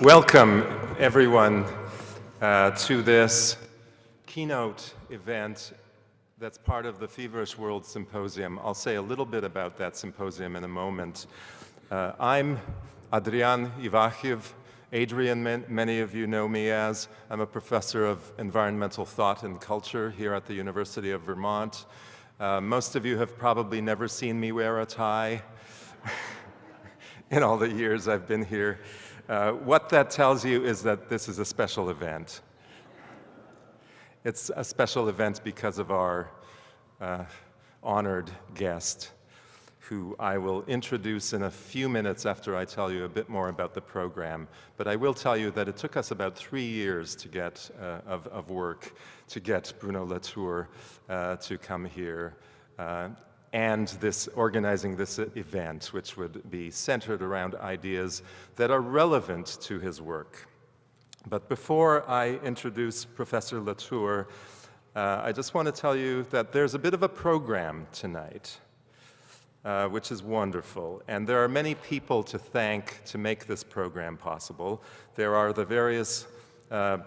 Welcome, everyone, uh, to this keynote event that's part of the Feverish World Symposium. I'll say a little bit about that symposium in a moment. Uh, I'm Adrian Ivakhiv. Adrian, many of you know me as. I'm a professor of environmental thought and culture here at the University of Vermont. Uh, most of you have probably never seen me wear a tie in all the years I've been here. Uh, what that tells you is that this is a special event. It's a special event because of our uh, honored guest, who I will introduce in a few minutes after I tell you a bit more about the program. But I will tell you that it took us about three years to get, uh, of, of, work to get Bruno Latour uh, to come here. And this organizing this event, which would be centered around ideas that are relevant to his work. But before I introduce Professor Latour, uh, I just want to tell you that there's a bit of a program tonight, uh, which is wonderful. And there are many people to thank to make this program possible. There are the various uh,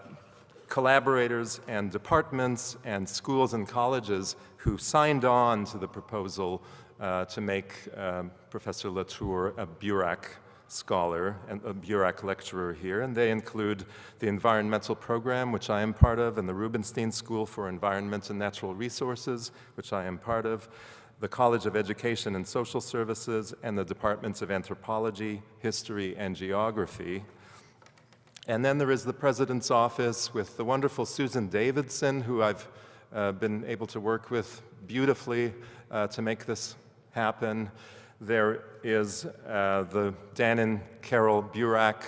collaborators and departments and schools and colleges who signed on to the proposal uh, to make um, Professor Latour a Burack scholar and a Burack lecturer here, and they include the environmental program, which I am part of, and the Rubenstein School for Environment and Natural Resources, which I am part of, the College of Education and Social Services, and the Departments of Anthropology, History, and Geography, and then there is the President's Office with the wonderful Susan Davidson, who I've been able to work with beautifully uh, to make this happen. There is uh, the Dan and Carol Burack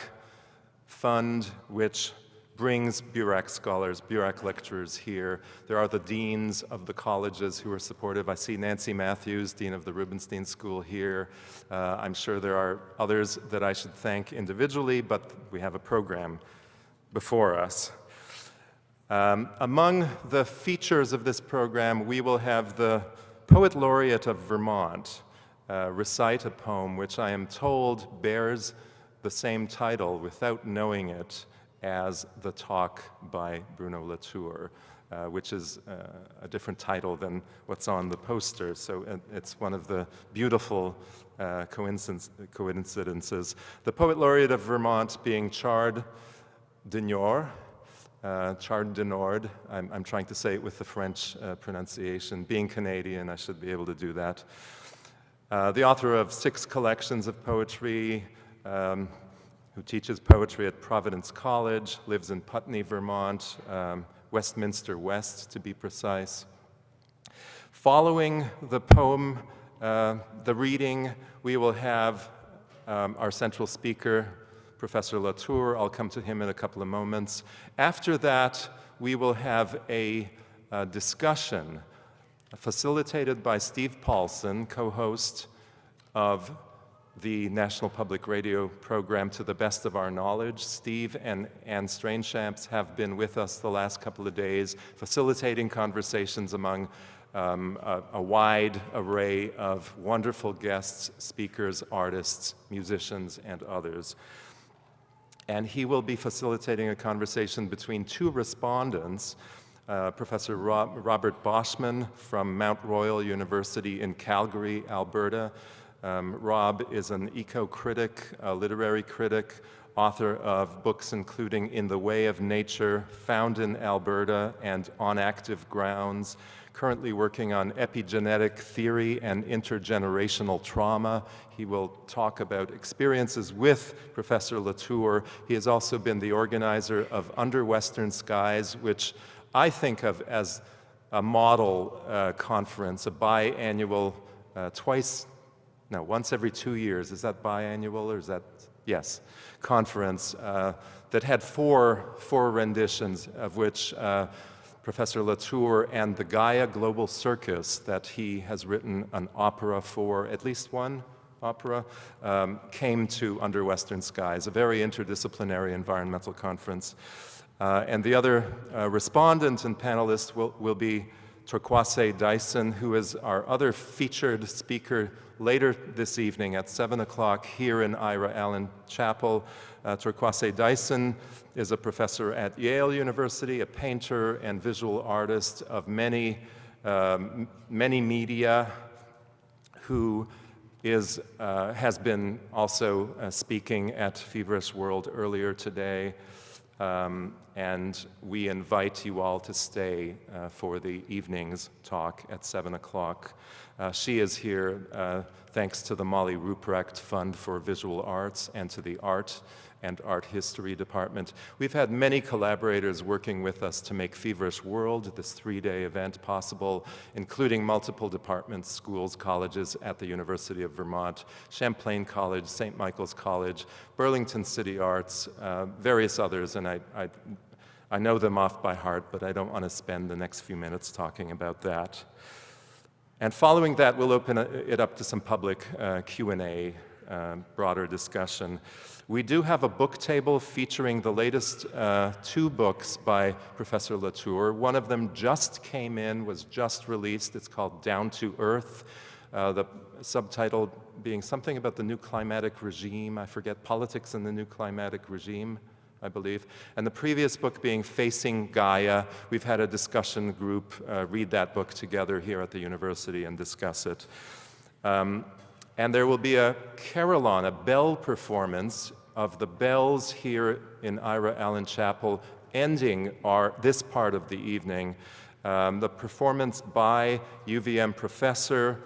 Fund, which brings Burack scholars, Burack lecturers here. There are the deans of the colleges who are supportive. I see Nancy Matthews, Dean of the Rubenstein School here. Uh, I'm sure there are others that I should thank individually, but we have a program before us. Um, among the features of this program, we will have the Poet Laureate of Vermont uh, recite a poem which I am told bears the same title without knowing it as the talk by Bruno Latour, uh, which is uh, a different title than what's on the poster. So it's one of the beautiful uh, coincidences. The Poet Laureate of Vermont being Chard deNiord, uh, Chard deNiord, I'm, I'm, trying to say it with the French uh, pronunciation. Being Canadian, I should be able to do that. Uh, the author of six collections of poetry, um, who teaches poetry at Providence College, lives in Putney, Vermont, um, Westminster West to be precise. Following the poem, uh, the reading, we will have um, our central speaker, Professor Latour. I'll come to him in a couple of moments. After that, we will have a, a discussion facilitated by Steve Paulson, co-host of the National Public Radio program to the best of our knowledge. Steve and Anne Strainchamps have been with us the last couple of days, facilitating conversations among um, a, a, wide array of wonderful guests, speakers, artists, musicians, and others. And he will be facilitating a conversation between two respondents, uh, Professor Rob Robert Boschman from Mount Royal University in Calgary, Alberta, um, Rob is an eco-critic, a literary critic, author of books including In the Way of Nature, Found in Alberta, and On Active Grounds, currently working on epigenetic theory and intergenerational trauma. He will talk about experiences with Professor Latour. He has also been the organizer of Under Western Skies, which I think of as a model uh, conference, a biannual, uh, twice no, once every two years. Is that biannual or is that, yes, conference uh, that had four, four renditions of which uh, Professor Latour and the Gaia Global Circus that he has written an opera for, at least one opera, um, came to Under Western Skies, a very interdisciplinary environmental conference. Uh, and the other uh, respondent and panelist will, will be Torkwase Dyson, who is our other featured speaker later this evening at 7 o'clock here in Ira Allen Chapel. Uh, Torkwase Dyson is a professor at Yale University, a painter and visual artist of many, um, many media, who is, uh, has been also uh, speaking at Feverish World earlier today. Um, and we invite you all to stay uh, for the evening's talk at 7 o'clock. Uh, she is here uh, thanks to the Molly Ruprecht Fund for Visual Arts and to the Art and Art History Department. We've had many collaborators working with us to make Feverish World, this three-day event, possible, including multiple departments, schools, colleges at the University of Vermont, Champlain College, St. Michael's College, Burlington City Arts, uh, various others, and I, I, I know them off by heart, but I don't want to spend the next few minutes talking about that. And following that, we'll open it up to some public uh, Q&A, uh, broader discussion. We do have a book table featuring the latest uh, two books by Professor Latour. One of them just came in, was just released. It's called Down to Earth. Uh, the subtitle being something about the new climatic regime. I forget, Politics in the New Climatic Regime, I believe. And the previous book being Facing Gaia. We've had a discussion group uh, read that book together here at the university and discuss it. Um, and there will be a carillon, a bell performance of the bells here in Ira Allen Chapel ending our, this part of the evening. Um, the performance by UVM professor,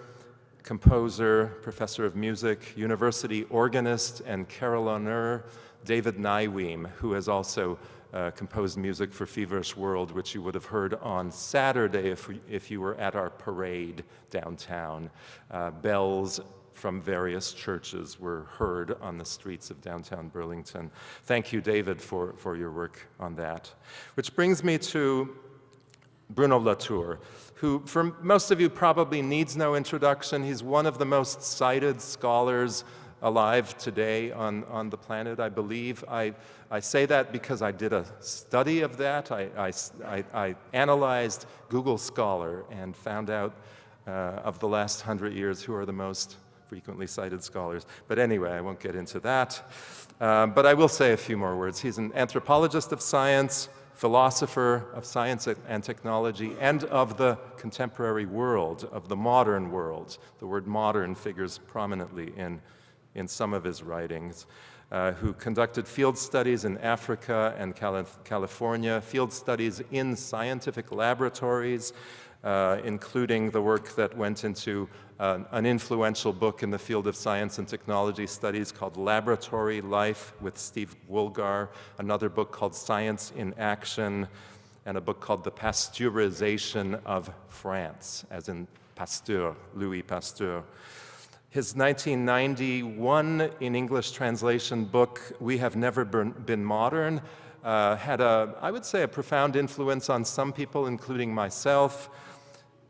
composer, professor of music, university organist, and carillonneur David Neiweem, who has also uh, composed music for Feverish World, which you would have heard on Saturday if, we, if you were at our parade downtown. Uh, bells from various churches were heard on the streets of downtown Burlington. Thank you, David, for, for your work on that. Which brings me to Bruno Latour, who for most of you probably needs no introduction. He's one of the most cited scholars alive today on, on the planet, I believe. I, I say that because I did a study of that. I, I, I analyzed Google Scholar and found out uh, of the last hundred years who are the most frequently cited scholars. But anyway, I won't get into that. Um, but I will say a few more words. He's an anthropologist of science, philosopher of science and technology, and of the contemporary world, of the modern world. The word modern figures prominently in, in some of his writings. Uh, who conducted field studies in Africa and Calif California, field studies in scientific laboratories, uh, including the work that went into uh, an influential book in the field of science and technology studies called Laboratory Life with Steve Woolgar, another book called Science in Action, and a book called The Pasteurization of France, as in Pasteur, Louis Pasteur. His 1991 in English translation book, We Have Never Been Modern, uh, had a, I would say, a profound influence on some people, including myself.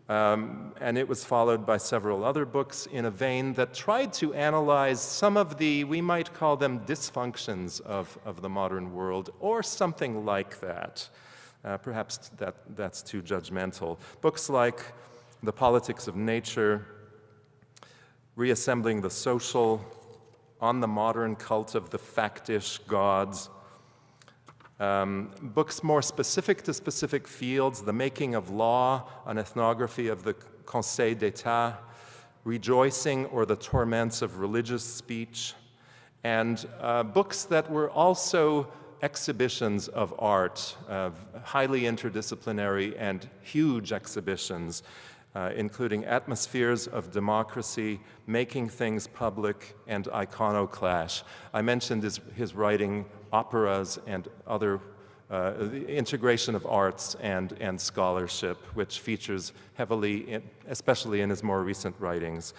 Um, and it was followed by several other books in a vein that tried to analyze some of the, we might call them dysfunctions of, of the modern world, or something like that. Uh, perhaps that, that's too judgmental. Books like The Politics of Nature, Reassembling the Social, On the Modern Cult of the Factish Gods, um, books more specific to specific fields, The Making of Law, an ethnography of the Conseil d'Etat, Rejoicing or the Torments of Religious Speech, and uh, books that were also exhibitions of art, uh, highly interdisciplinary and huge exhibitions, uh, including Atmospheres of Democracy, Making Things Public, and Iconoclash. I mentioned his, his writing operas and other uh, the integration of arts and, and scholarship, which features heavily, in, especially in his more recent writings.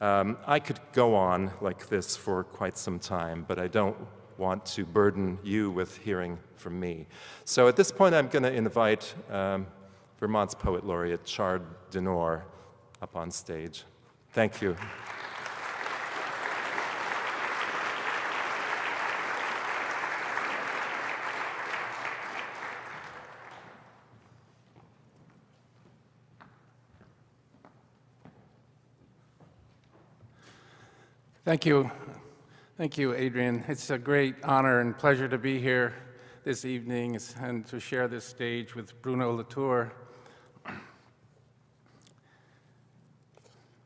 Um, I could go on like this for quite some time, but I don't want to burden you with hearing from me. So at this point, I'm going to invite um, Vermont's Poet Laureate, Chard deNiord, up on stage. Thank you. Thank you. Thank you, Adrian. It's a great honor and pleasure to be here this evening and to share this stage with Bruno Latour.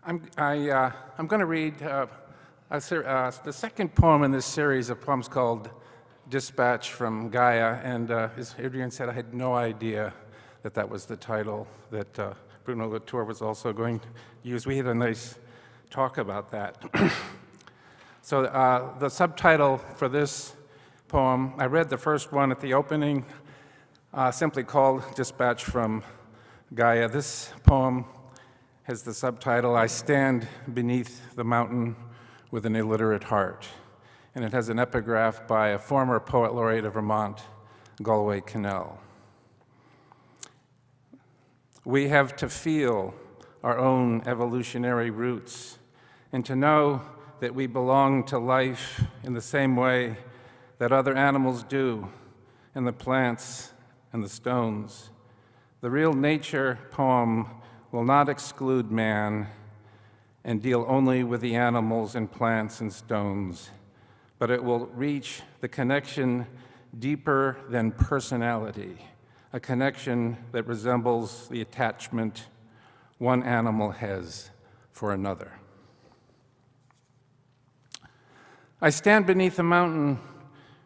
I'm, I, uh, I'm going to read uh, uh, the second poem in this series of poems called Dispatch from Gaia, and uh, as Adrian said, I had no idea that that was the title that uh, Bruno Latour was also going to use. We had a nice talk about that. so uh, the subtitle for this poem, I read the first one at the opening, uh, simply called Dispatch from Gaia. This poem has the subtitle, I Stand Beneath the Mountain with an Illiterate Heart. And it has an epigraph by a former poet laureate of Vermont, Galway Kinnell. We have to feel our own evolutionary roots and to know that we belong to life in the same way that other animals do, and the plants and the stones. The real nature poem will not exclude man and deal only with the animals and plants and stones, but it will reach the connection deeper than personality a connection that resembles the attachment one animal has for another. I stand beneath a mountain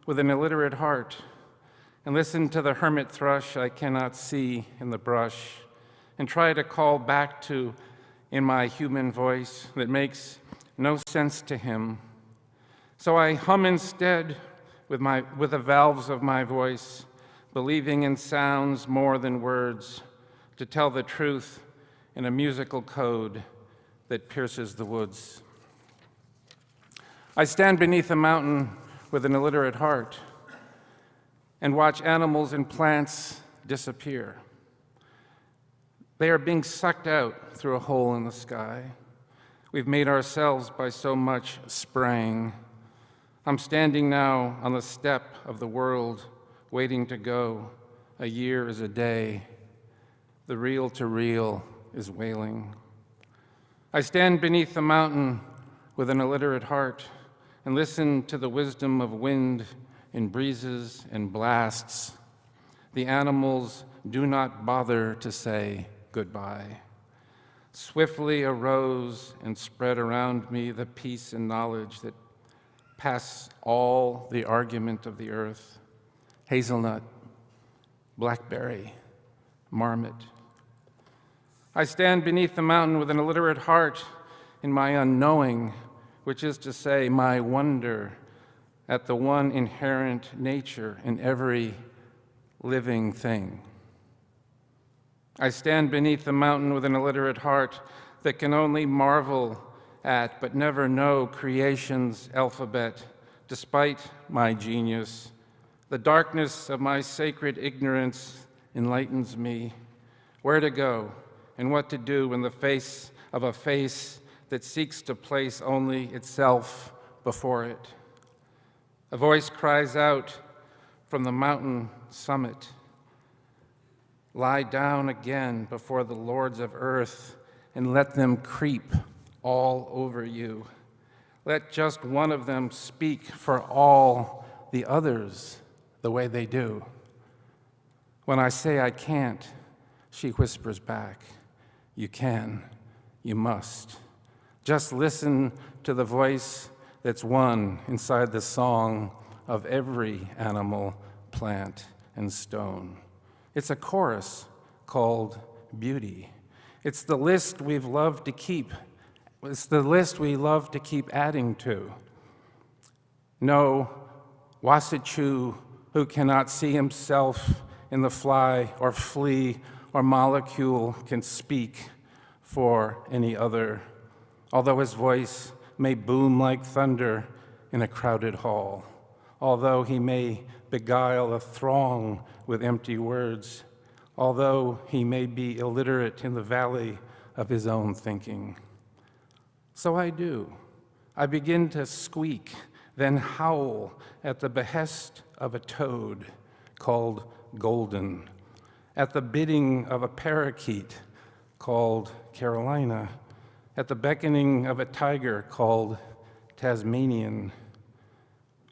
with an illiterate heart and listen to the hermit thrush I cannot see in the brush and try to call back to in my human voice that makes no sense to him. So I hum instead with, my, with the valves of my voice believing in sounds more than words, to tell the truth in a musical code that pierces the woods. I stand beneath a mountain with an illiterate heart and watch animals and plants disappear. They are being sucked out through a hole in the sky. We've made ourselves by so much spraying. I'm standing now on the step of the world waiting to go. A year is a day. The reel to reel is wailing. I stand beneath the mountain with an illiterate heart and listen to the wisdom of wind in breezes and blasts. The animals do not bother to say goodbye. Swiftly arose and spread around me the peace and knowledge that pass all the argument of the earth hazelnut, blackberry, marmot. I stand beneath the mountain with an illiterate heart in my unknowing, which is to say, my wonder at the one inherent nature in every living thing. I stand beneath the mountain with an illiterate heart that can only marvel at but never know creation's alphabet, despite my genius the darkness of my sacred ignorance enlightens me where to go and what to do in the face of a face that seeks to place only itself before it. A voice cries out from the mountain summit, Lie down again before the lords of earth and let them creep all over you. Let just one of them speak for all the others the way they do. When I say I can't, she whispers back, You can, you must. Just listen to the voice that's one inside the song of every animal, plant, and stone. It's a chorus called Beauty. It's the list we've loved to keep. It's the list we love to keep adding to. No, Wasichu who cannot see himself in the fly or flea or molecule can speak for any other, although his voice may boom like thunder in a crowded hall, although he may beguile a throng with empty words, although he may be illiterate in the valley of his own thinking. So I do. I begin to squeak, then howl at the behest of a toad called Golden, at the bidding of a parakeet called Carolina, at the beckoning of a tiger called Tasmanian.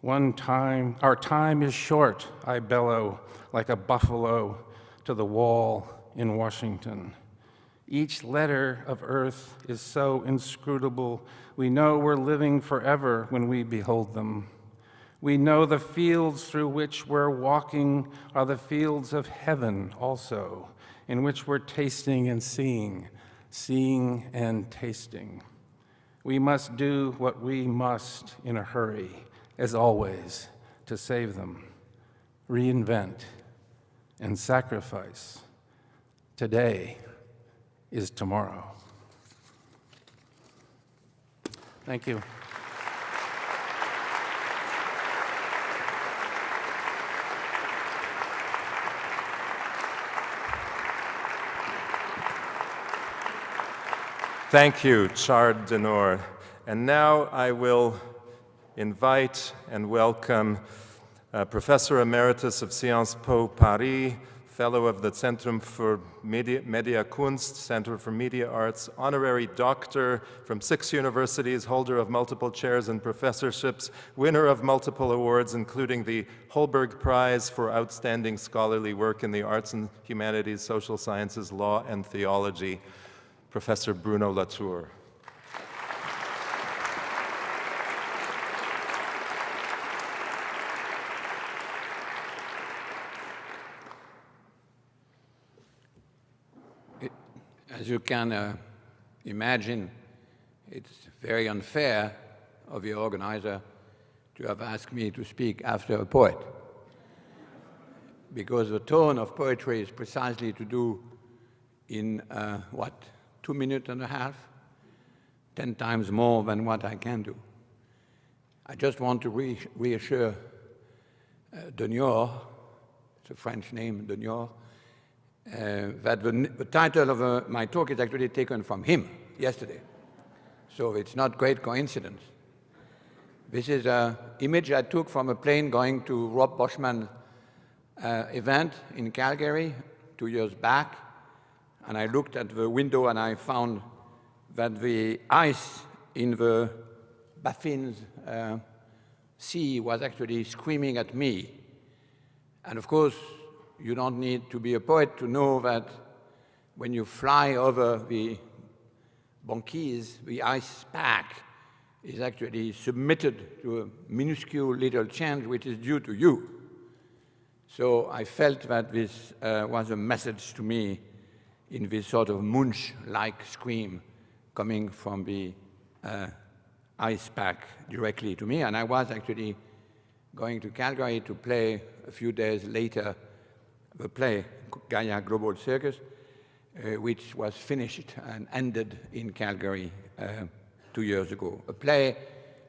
One time, our time is short, I bellow like a buffalo to the wall in Washington. Each letter of earth is so inscrutable, we know we're living forever when we behold them. We know the fields through which we're walking are the fields of heaven also, in which we're tasting and seeing, seeing and tasting. We must do what we must in a hurry, as always, to save them, reinvent, and sacrifice. Today is tomorrow. Thank you. Thank you, Chard deNiord. And now I will invite and welcome uh, Professor Emeritus of Sciences Po Paris, Fellow of the Zentrum für Media, Media Kunst, Center for Media Arts, Honorary Doctor from six universities, holder of multiple chairs and professorships, winner of multiple awards, including the Holberg Prize for Outstanding Scholarly Work in the Arts and Humanities, Social Sciences, Law, and Theology. Professor Bruno Latour. As you can uh, imagine, it's very unfair of the organizer to have asked me to speak after a poet. Because the tone of poetry is precisely to do in, uh, what, two minutes and a half, 10 times more than what I can do. I just want to re reassure uh, deNiord, it's a French name, deNiord, uh, that the, the, title of uh, my talk is actually taken from him yesterday. So it's not great coincidence. This is an image I took from a plane going to Rob Boschman uh, event in Calgary two years back and I looked at the window and I found that the ice in the Baffin's uh, sea was actually screaming at me. And of course, you don't need to be a poet to know that when you fly over the banquise, the ice pack is actually submitted to a minuscule little change which is due to you. So I felt that this uh, was a message to me in this sort of Munch-like scream coming from the uh, ice pack directly to me. And I was actually going to Calgary to play a few days later the play Gaia Global Circus, uh, which was finished and ended in Calgary uh, two years ago. A play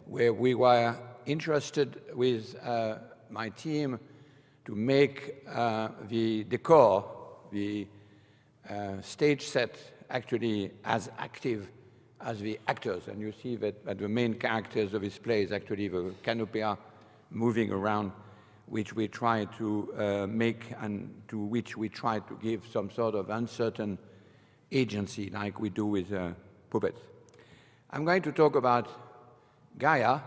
where we were interested with uh, my team to make uh, the decor, the uh, stage set actually as active as the actors. And you see that, that the main characters of his play is actually the canopia moving around, which we try to uh, make and to which we try to give some sort of uncertain agency like we do with uh, puppets. I'm going to talk about Gaia,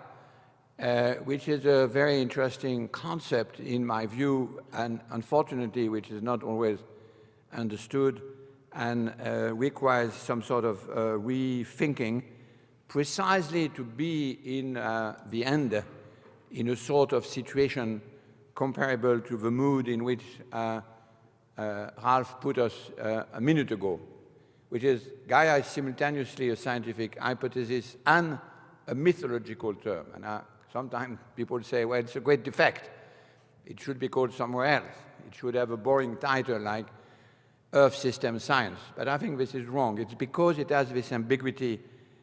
uh, which is a very interesting concept in my view, and unfortunately, which is not always understood and uh, requires some sort of uh, rethinking precisely to be in uh, the end in a sort of situation comparable to the mood in which uh, uh, Ralph put us uh, a minute ago, which is Gaia is simultaneously a scientific hypothesis and a mythological term. And sometimes people say, well, it's a great defect. It should be called somewhere else. It should have a boring title like Earth system science. But I think this is wrong. It's because it has this ambiguity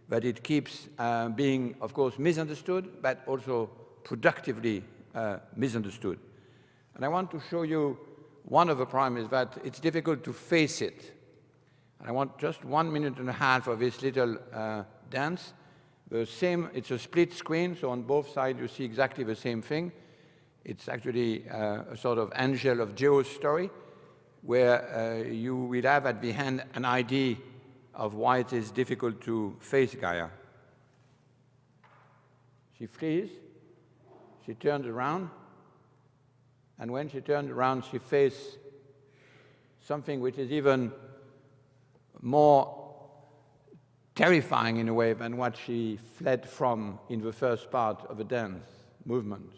that it keeps uh, being, of course, misunderstood, but also productively uh, misunderstood. And I want to show you one of the problems that it's difficult to face it. And I want just one minute and a half of this little uh, dance. The same, it's a split screen, so on both sides you see exactly the same thing. It's actually uh, a sort of angel of geostory where uh, you will have at the hand an idea of why it is difficult to face Gaia. She flees, she turns around, and when she turns around, she faces something which is even more terrifying in a way than what she fled from in the first part of the dance movement.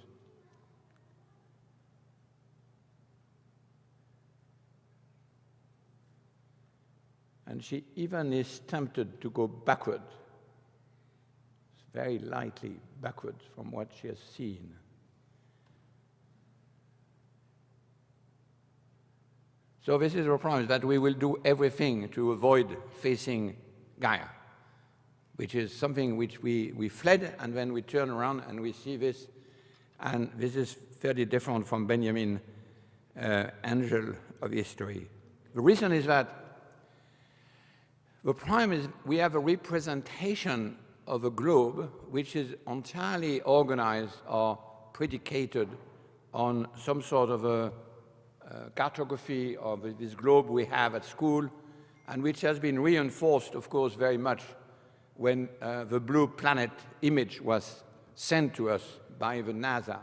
And she even is tempted to go backward, very lightly backward from what she has seen. So this is our promise that we will do everything to avoid facing Gaia, which is something which we, we fled and then we turn around and we see this. And this is fairly different from Benjamin uh, Angel of history. The reason is that the problem is we have a representation of a globe which is entirely organized or predicated on some sort of a uh, cartography of this globe we have at school, and which has been reinforced, of course, very much when uh, the blue planet image was sent to us by the NASA.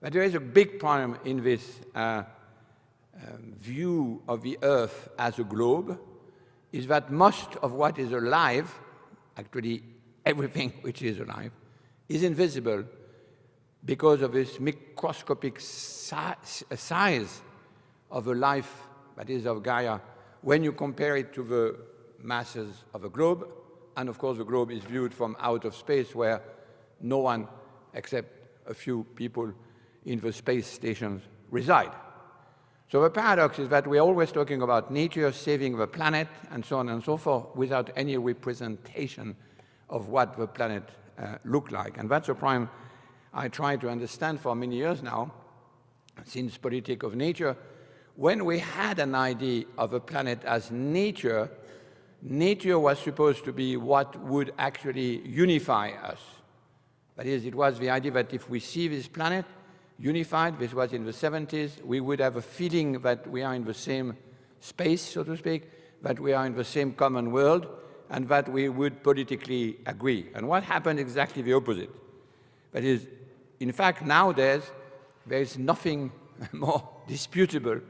But there is a big problem in this uh, um, view of the Earth as a globe, is that most of what is alive, actually everything which is alive, is invisible because of this microscopic si size of a life that is of Gaia when you compare it to the masses of a globe. And of course, the globe is viewed from out of space where no one except a few people in the space stations reside. So the paradox is that we're always talking about nature saving the planet and so on and so forth without any representation of what the planet uh, looked like. And that's a prime I try to understand for many years now, since Politic of Nature, when we had an idea of a planet as nature, nature was supposed to be what would actually unify us. That is, it was the idea that if we see this planet unified, this was in the 70s, we would have a feeling that we are in the same space, so to speak, that we are in the same common world, and that we would politically agree. And what happened exactly the opposite? That is, in fact, nowadays, there is nothing more disputable,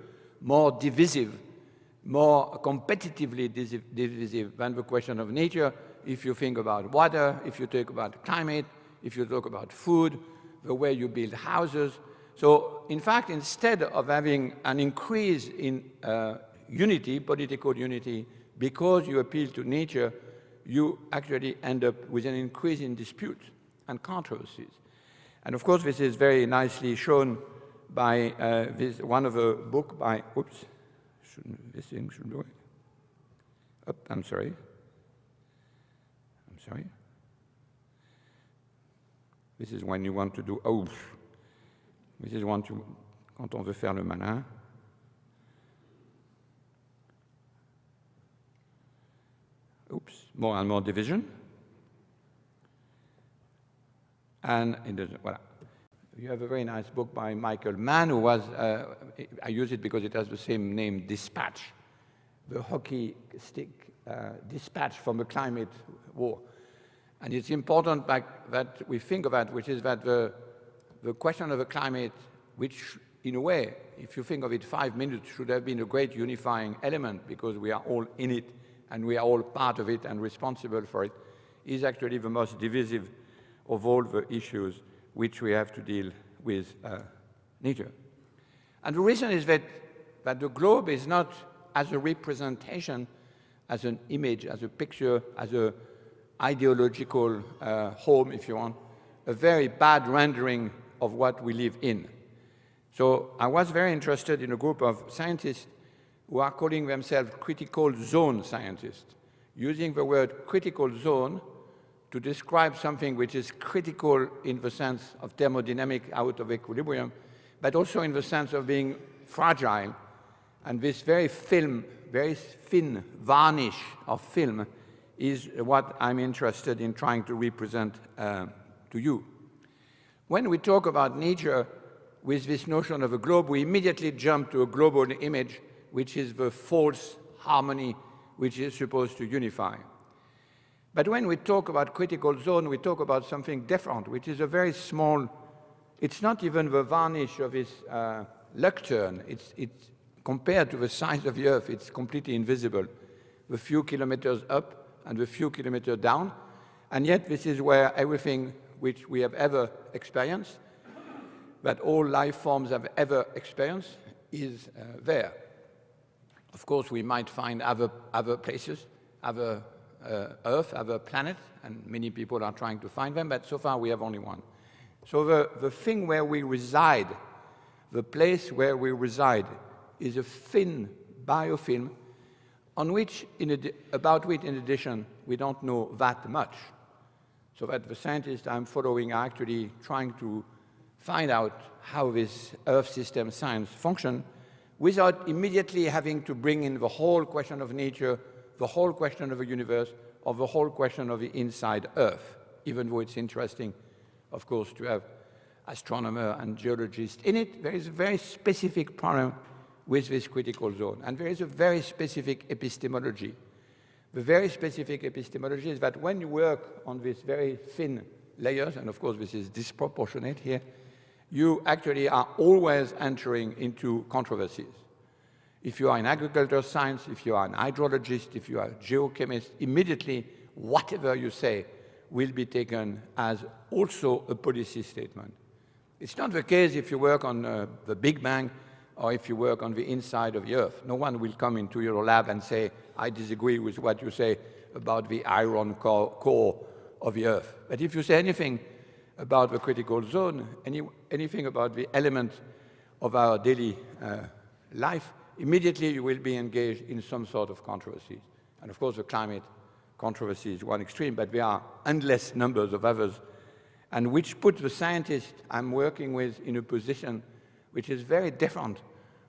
more divisive, more competitively divisive than the question of nature. If you think about water, if you talk about climate, if you talk about food, the way you build houses. So, in fact, instead of having an increase in uh, unity, political unity, because you appeal to nature, you actually end up with an increase in disputes and controversies. And of course, this is very nicely shown by uh, this, one of a book by, oops, this thing should do it. Oh, I'm sorry. I'm sorry. This is when you want to do, oh, this is when to, quand on veut faire le malin. Oops, more and more division. And it doesn't, voilà. You have a very nice book by Michael Mann, who was, uh, I use it because it has the same name, Dispatch, the hockey stick uh, dispatch from the climate war. And it's important that we think of that, which is that the, the question of the climate, which in a way, if you think of it, five minutes should have been a great unifying element because we are all in it and we are all part of it and responsible for it, is actually the most divisive of all the issues which we have to deal with uh, nature. And the reason is that, that the globe is not as a representation, as an image, as a picture, as a ideological uh, home, if you want, a very bad rendering of what we live in. So I was very interested in a group of scientists who are calling themselves critical zone scientists, using the word critical zone to describe something which is critical in the sense of thermodynamic out of equilibrium, but also in the sense of being fragile. And this very film, very thin varnish of film is what I'm interested in trying to represent uh, to you. When we talk about nature with this notion of a globe, we immediately jump to a global image, which is the false harmony which is supposed to unify. But when we talk about critical zone, we talk about something different, which is a very small, it's not even the varnish of this uh, lectern. It's, it's compared to the size of the Earth, it's completely invisible. The few kilometers up and the few kilometers down. And yet this is where everything which we have ever experienced, that all life forms have ever experienced, is uh, there. Of course, we might find other, other places, other uh, Earth, other planets, and many people are trying to find them, but so far we have only one. So the, the thing where we reside, the place where we reside, is a thin biofilm on which, about which, in addition, we don't know that much. So that the scientists I'm following are actually trying to find out how this Earth system science function without immediately having to bring in the whole question of nature, the whole question of the universe, or the whole question of the inside Earth, even though it's interesting, of course, to have astronomer and geologists in it. There is a very specific problem with this critical zone, and there is a very specific epistemology the very specific epistemology is that when you work on these very thin layers, and of course this is disproportionate here, you actually are always entering into controversies. If you are in agricultural science, if you are an hydrologist, if you are a geochemist, immediately whatever you say will be taken as also a policy statement. It's not the case if you work on uh, the Big Bang or if you work on the inside of the Earth. No one will come into your lab and say, I disagree with what you say about the iron core, of the Earth. But if you say anything about the critical zone, any, anything about the element of our daily uh, life, immediately you will be engaged in some sort of controversies. And of course, the climate controversy is one extreme, but there are endless numbers of others, and which put the scientist I'm working with in a position which is very different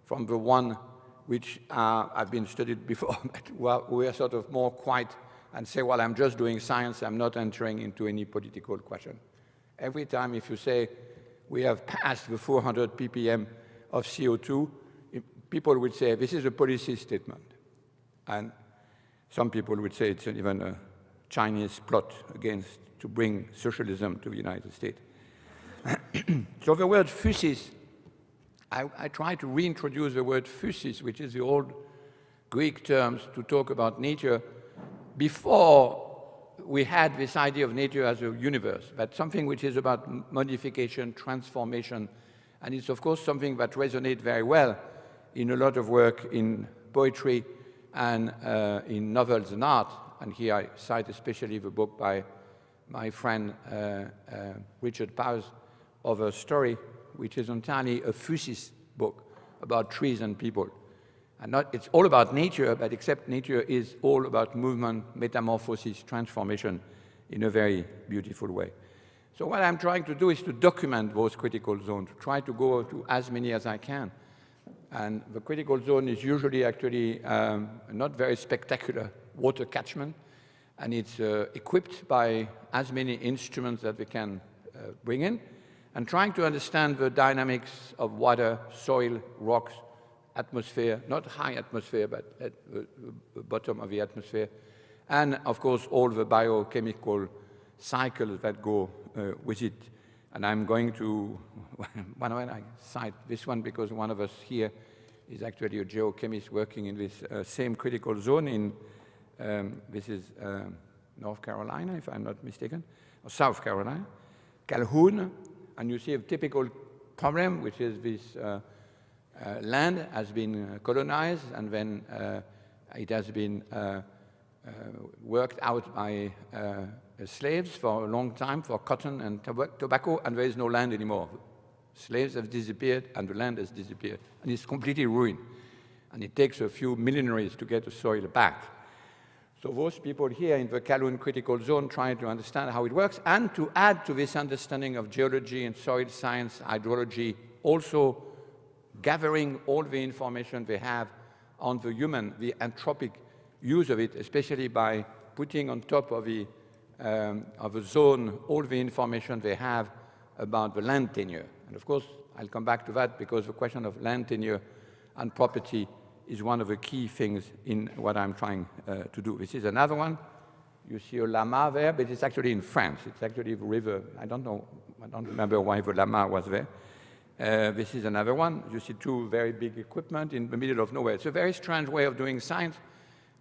from the one which uh, have been studied before, but we are sort of more quiet and say, well, I'm just doing science, I'm not entering into any political question. Every time if you say, we have passed the 400 ppm of CO2, people would say, this is a policy statement. And some people would say it's even a Chinese plot against to bring socialism to the United States. so the word physis I, I try to reintroduce the word physis, which is the old Greek terms to talk about nature, before we had this idea of nature as a universe, but something which is about modification, transformation, and it's of course something that resonates very well in a lot of work in poetry and uh, in novels and art. And here I cite especially the book by my friend uh, uh, Richard Powers Overstory which is entirely a physis book about trees and people. And not, it's all about nature, but except nature is all about movement, metamorphosis, transformation in a very beautiful way. So what I'm trying to do is to document those critical zones, try to go to as many as I can. And the critical zone is usually actually um, not very spectacular water catchment, and it's uh, equipped by as many instruments that we can uh, bring in and trying to understand the dynamics of water, soil, rocks, atmosphere, not high atmosphere, but at the, bottom of the atmosphere, and of course all the biochemical cycles that go uh, with it. And I'm going to, one of I cite this one because one of us here is actually a geochemist working in this uh, same critical zone in, um, this is um, North Carolina, if I'm not mistaken, or South Carolina, Calhoun, and you see a typical problem, which is this uh, uh, land has been uh, colonized and then uh, it has been uh, uh, worked out by slaves for a long time for cotton and tobacco, and there is no land anymore. Slaves have disappeared and the land has disappeared, and it's completely ruined. And it takes a few millenaries to get the soil back. So those people here in the Calhoun critical zone trying to understand how it works and to add to this understanding of geology and soil science, hydrology, also gathering all the information they have on the human, the anthropic use of it, especially by putting on top of the, um, of the zone all the information they have about the land tenure. And of course, I'll come back to that because the question of land tenure and property is one of the key things in what I'm trying uh, to do. This is another one. You see a llama there, but it's actually in France. It's actually a river. I don't know, I don't remember why the llama was there. Uh, this is another one. You see two very big equipment in the middle of nowhere. It's a very strange way of doing science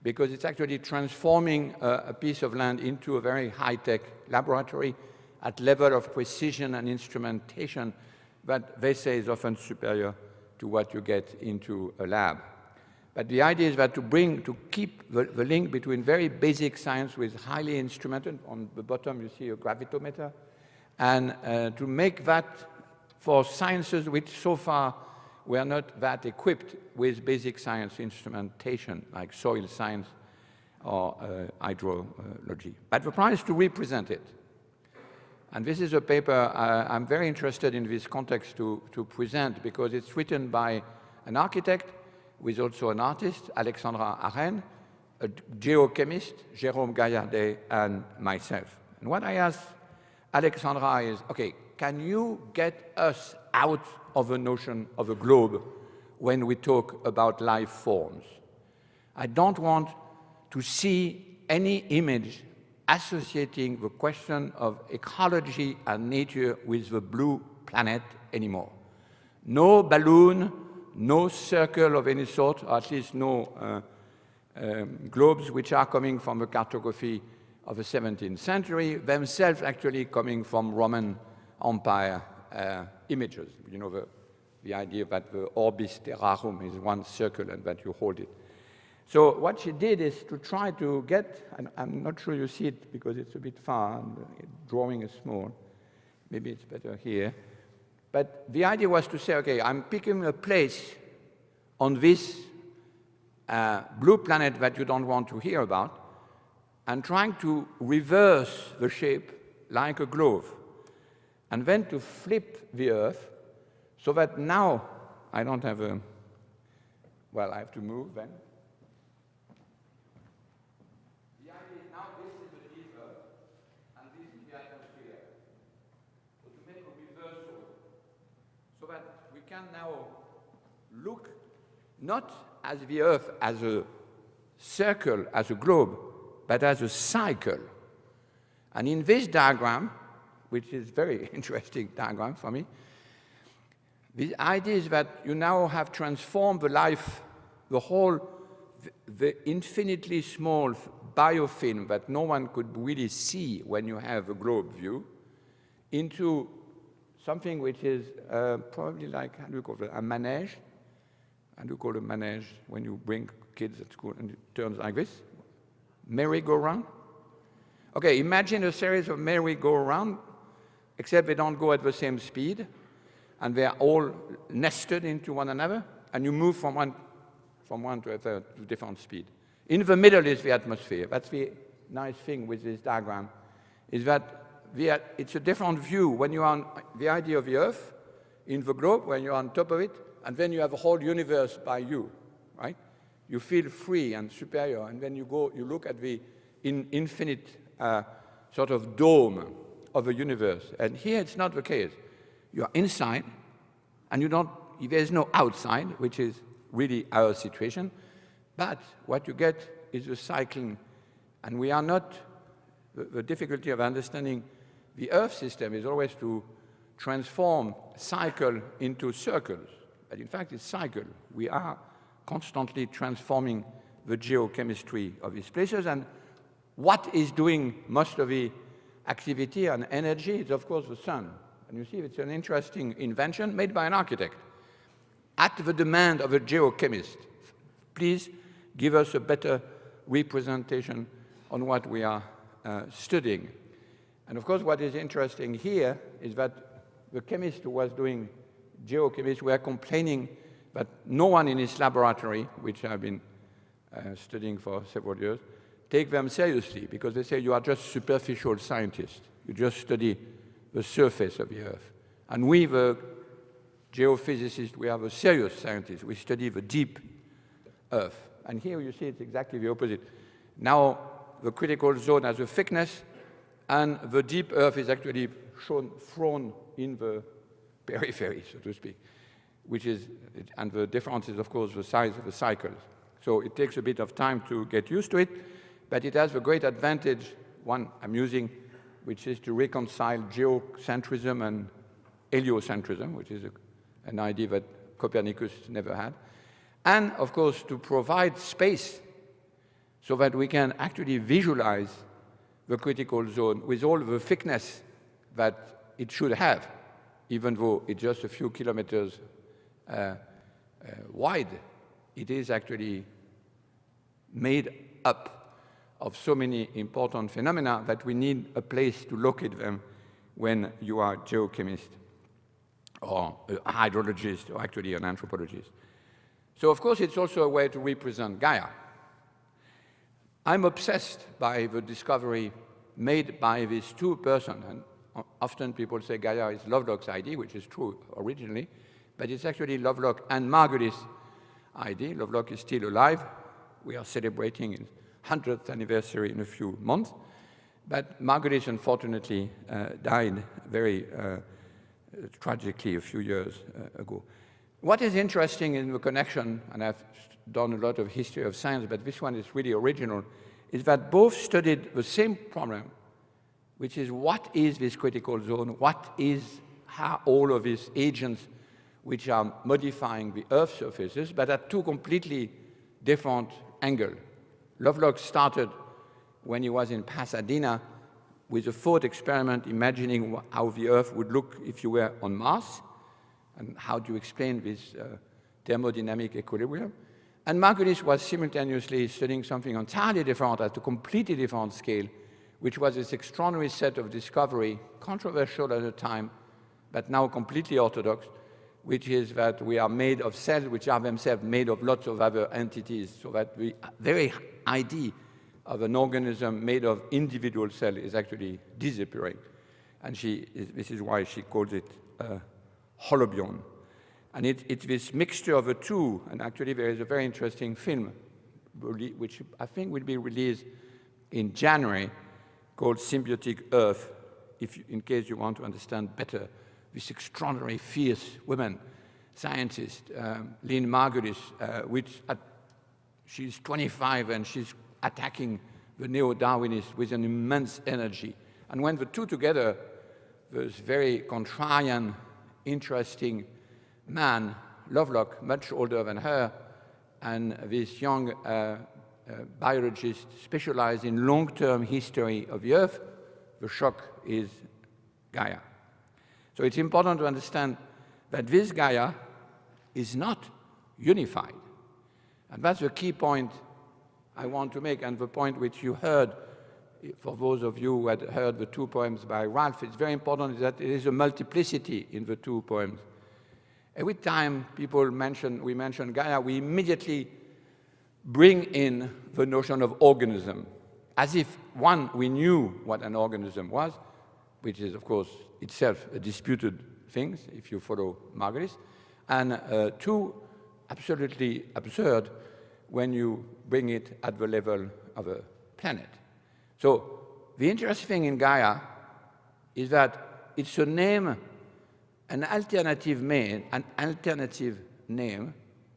because it's actually transforming a, a piece of land into a very high-tech laboratory at level of precision and instrumentation that they say is often superior to what you get into a lab. But the idea is that to bring, to keep the, the link between very basic science with highly instrumented, on the bottom you see a gravitometer, and uh, to make that for sciences which so far were not that equipped with basic science instrumentation, like soil science or uh, hydrology. But the prize is to represent it. And this is a paper uh, I'm very interested in this context to, to present because it's written by an architect is also an artist, Alexandra Arènes, a geochemist, Jérôme Gaillardet, and myself. And what I asked Alexandra is, okay, can you get us out of the notion of a globe when we talk about life forms? I don't want to see any image associating the question of ecology and nature with the blue planet anymore. No balloon, no circle of any sort, or at least no uh, um, globes which are coming from the cartography of the 17th century, themselves actually coming from Roman Empire uh, images. You know, the, the idea that the orbis terrarum is one circle and that you hold it. So what she did is to try to get, and I'm not sure you see it because it's a bit far, and the drawing is small. Maybe it's better here. But the idea was to say, okay, I'm picking a place on this uh, blue planet that you don't want to hear about, and trying to reverse the shape like a glove, and then to flip the Earth so that now I don't have a, well, I have to move then. Can now look not as the Earth as a circle, as a globe, but as a cycle. And in this diagram, which is very interesting diagram for me, the idea is that you now have transformed the life, the whole, the infinitely small biofilm that no one could really see when you have a globe view, into something which is uh, probably like, how do you call it, a manege? How do you call a manege when you bring kids at school and it turns like this? Merry-go-round? Okay, imagine a series of merry-go-round, except they don't go at the same speed, and they're all nested into one another, and you move from one, from one to a third to different speed. In the middle is the atmosphere. That's the nice thing with this diagram, is that the, it's a different view when you're on the idea of the Earth in the globe, when you're on top of it, and then you have a whole universe by you, right? You feel free and superior, and then you go, you look at the in, infinite uh, sort of dome of the universe. And here it's not the case. You are inside, and you don't, there's no outside, which is really our situation. But what you get is the cycling, and we are not, the, the difficulty of understanding the Earth system is always to transform cycle into circles. But in fact, it's cycle. We are constantly transforming the geochemistry of these places. And what is doing most of the activity and energy is, of course, the sun. And you see, it's an interesting invention made by an architect at the demand of a geochemist. Please give us a better representation on what we are uh, studying. And of course, what is interesting here is that the chemist who was doing geochemistry were complaining that no one in his laboratory, which I've been uh, studying for several years, take them seriously because they say you are just superficial scientists. You just study the surface of the Earth. And we, the geophysicists, we are the serious scientists. We study the deep Earth. And here you see it's exactly the opposite. Now, the critical zone has a thickness and the deep earth is actually shown, thrown in the periphery, so to speak, which is, and the difference is, of course, the size of the cycles. So it takes a bit of time to get used to it, but it has a great advantage, one I'm using, which is to reconcile geocentrism and heliocentrism, which is a, an idea that Copernicus never had. And, of course, to provide space so that we can actually visualize the critical zone with all the thickness that it should have, even though it's just a few kilometers uh, uh, wide. It is actually made up of so many important phenomena that we need a place to locate them when you are a geochemist or a hydrologist or actually an anthropologist. So of course it's also a way to represent Gaia. I'm obsessed by the discovery made by these two persons, and often people say Gaia is Lovelock's idea, which is true originally, but it's actually Lovelock and Margulis' idea. Lovelock is still alive. We are celebrating his 100th anniversary in a few months. But Margulis, unfortunately, uh, died very uh, tragically a few years uh, ago. What is interesting in the connection, and I've done a lot of history of science, but this one is really original, is that both studied the same problem, which is what is this critical zone, what is how all of these agents which are modifying the Earth's surfaces, but at two completely different angles. Lovelock started when he was in Pasadena with a thought experiment imagining how the Earth would look if you were on Mars, and how do you explain this uh, thermodynamic equilibrium. And Margulis was simultaneously studying something entirely different at a completely different scale, which was this extraordinary set of discovery, controversial at the time, but now completely orthodox, which is that we are made of cells which are themselves made of lots of other entities, so that the very idea of an organism made of individual cells is actually disappearing. And she is, this is why she calls it uh, holobiont. And it, it's this mixture of the two, and actually there is a very interesting film, which I think will be released in January, called Symbiotic Earth, if you, in case you want to understand better this extraordinary fierce woman scientist, um, Lynn Margulis, uh, which at, she's 25 and she's attacking the neo-Darwinists with an immense energy. And when the two together, this very contrarian, interesting man, Lovelock, much older than her, and this young uh, uh, biologist specialized in long-term history of the Earth, the shock is Gaia. So it's important to understand that this Gaia is not unified. And that's the key point I want to make, and the point which you heard, for those of you who had heard the two poems by Ralph, it's very important that there is a multiplicity in the two poems. Every time people mention, we mention Gaia, we immediately bring in the notion of organism, as if, one, we knew what an organism was, which is, of course, itself a disputed thing, if you follow Margulis, and uh, two, absolutely absurd when you bring it at the level of a planet. So the interesting thing in Gaia is that it's a name, an alternative name, an alternative name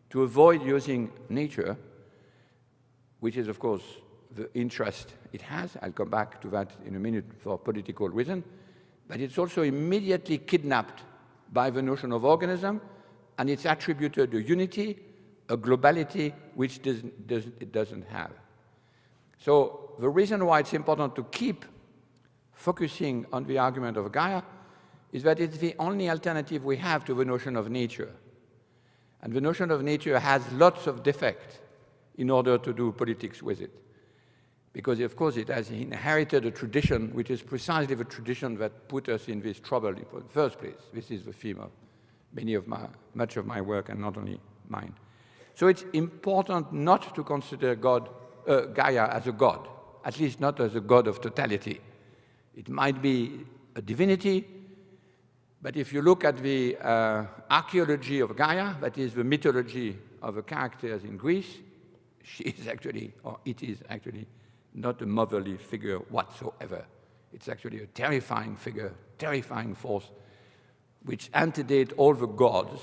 to avoid using nature, which is, of course, the interest it has. I'll come back to that in a minute for political reason. But it's also immediately kidnapped by the notion of organism, and it's attributed a unity, a globality, which does, does, it doesn't have. So the reason why it's important to keep focusing on the argument of Gaia is that it's the only alternative we have to the notion of nature. And the notion of nature has lots of defects in order to do politics with it because of course it has inherited a tradition which is precisely the tradition that put us in this trouble in the first place. This is the theme of many of my, much of my work and not only mine. So it's important not to consider God, uh, Gaia as a god, at least not as a god of totality. It might be a divinity, but if you look at the uh, archaeology of Gaia, that is the mythology of the characters in Greece, she is actually, or it is actually, not a motherly figure whatsoever. It's actually a terrifying figure, terrifying force, which antedate all the gods.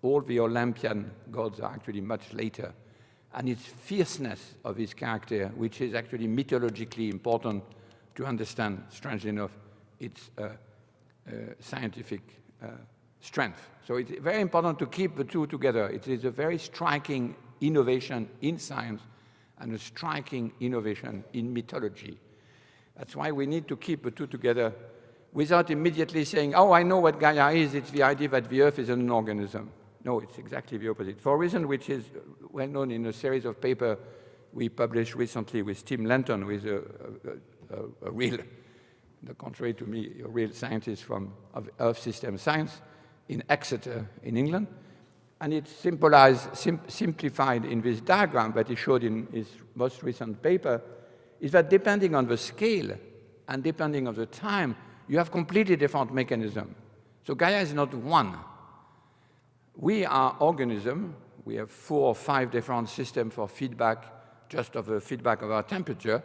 All the Olympian gods are actually much later. and its fierceness of its character, which is actually mythologically important to understand, strangely enough, its uh, scientific uh, strength. So it's very important to keep the two together. It is a very striking innovation in science and a striking innovation in mythology. That's why we need to keep the two together without immediately saying, oh, I know what Gaia is, it's the idea that the Earth is an organism. No, it's exactly the opposite. For a reason which is well known in a series of papers we published recently with Tim Lenton, who is a, a, a, a real, the contrary to me, a real scientist from Earth system science in Exeter in England. And it's sim simplified in this diagram that he showed in his most recent paper, is that depending on the scale and depending on the time, you have completely different mechanism. So Gaia is not one. We are organism. We have four or five different systems for feedback, just of the feedback of our temperature,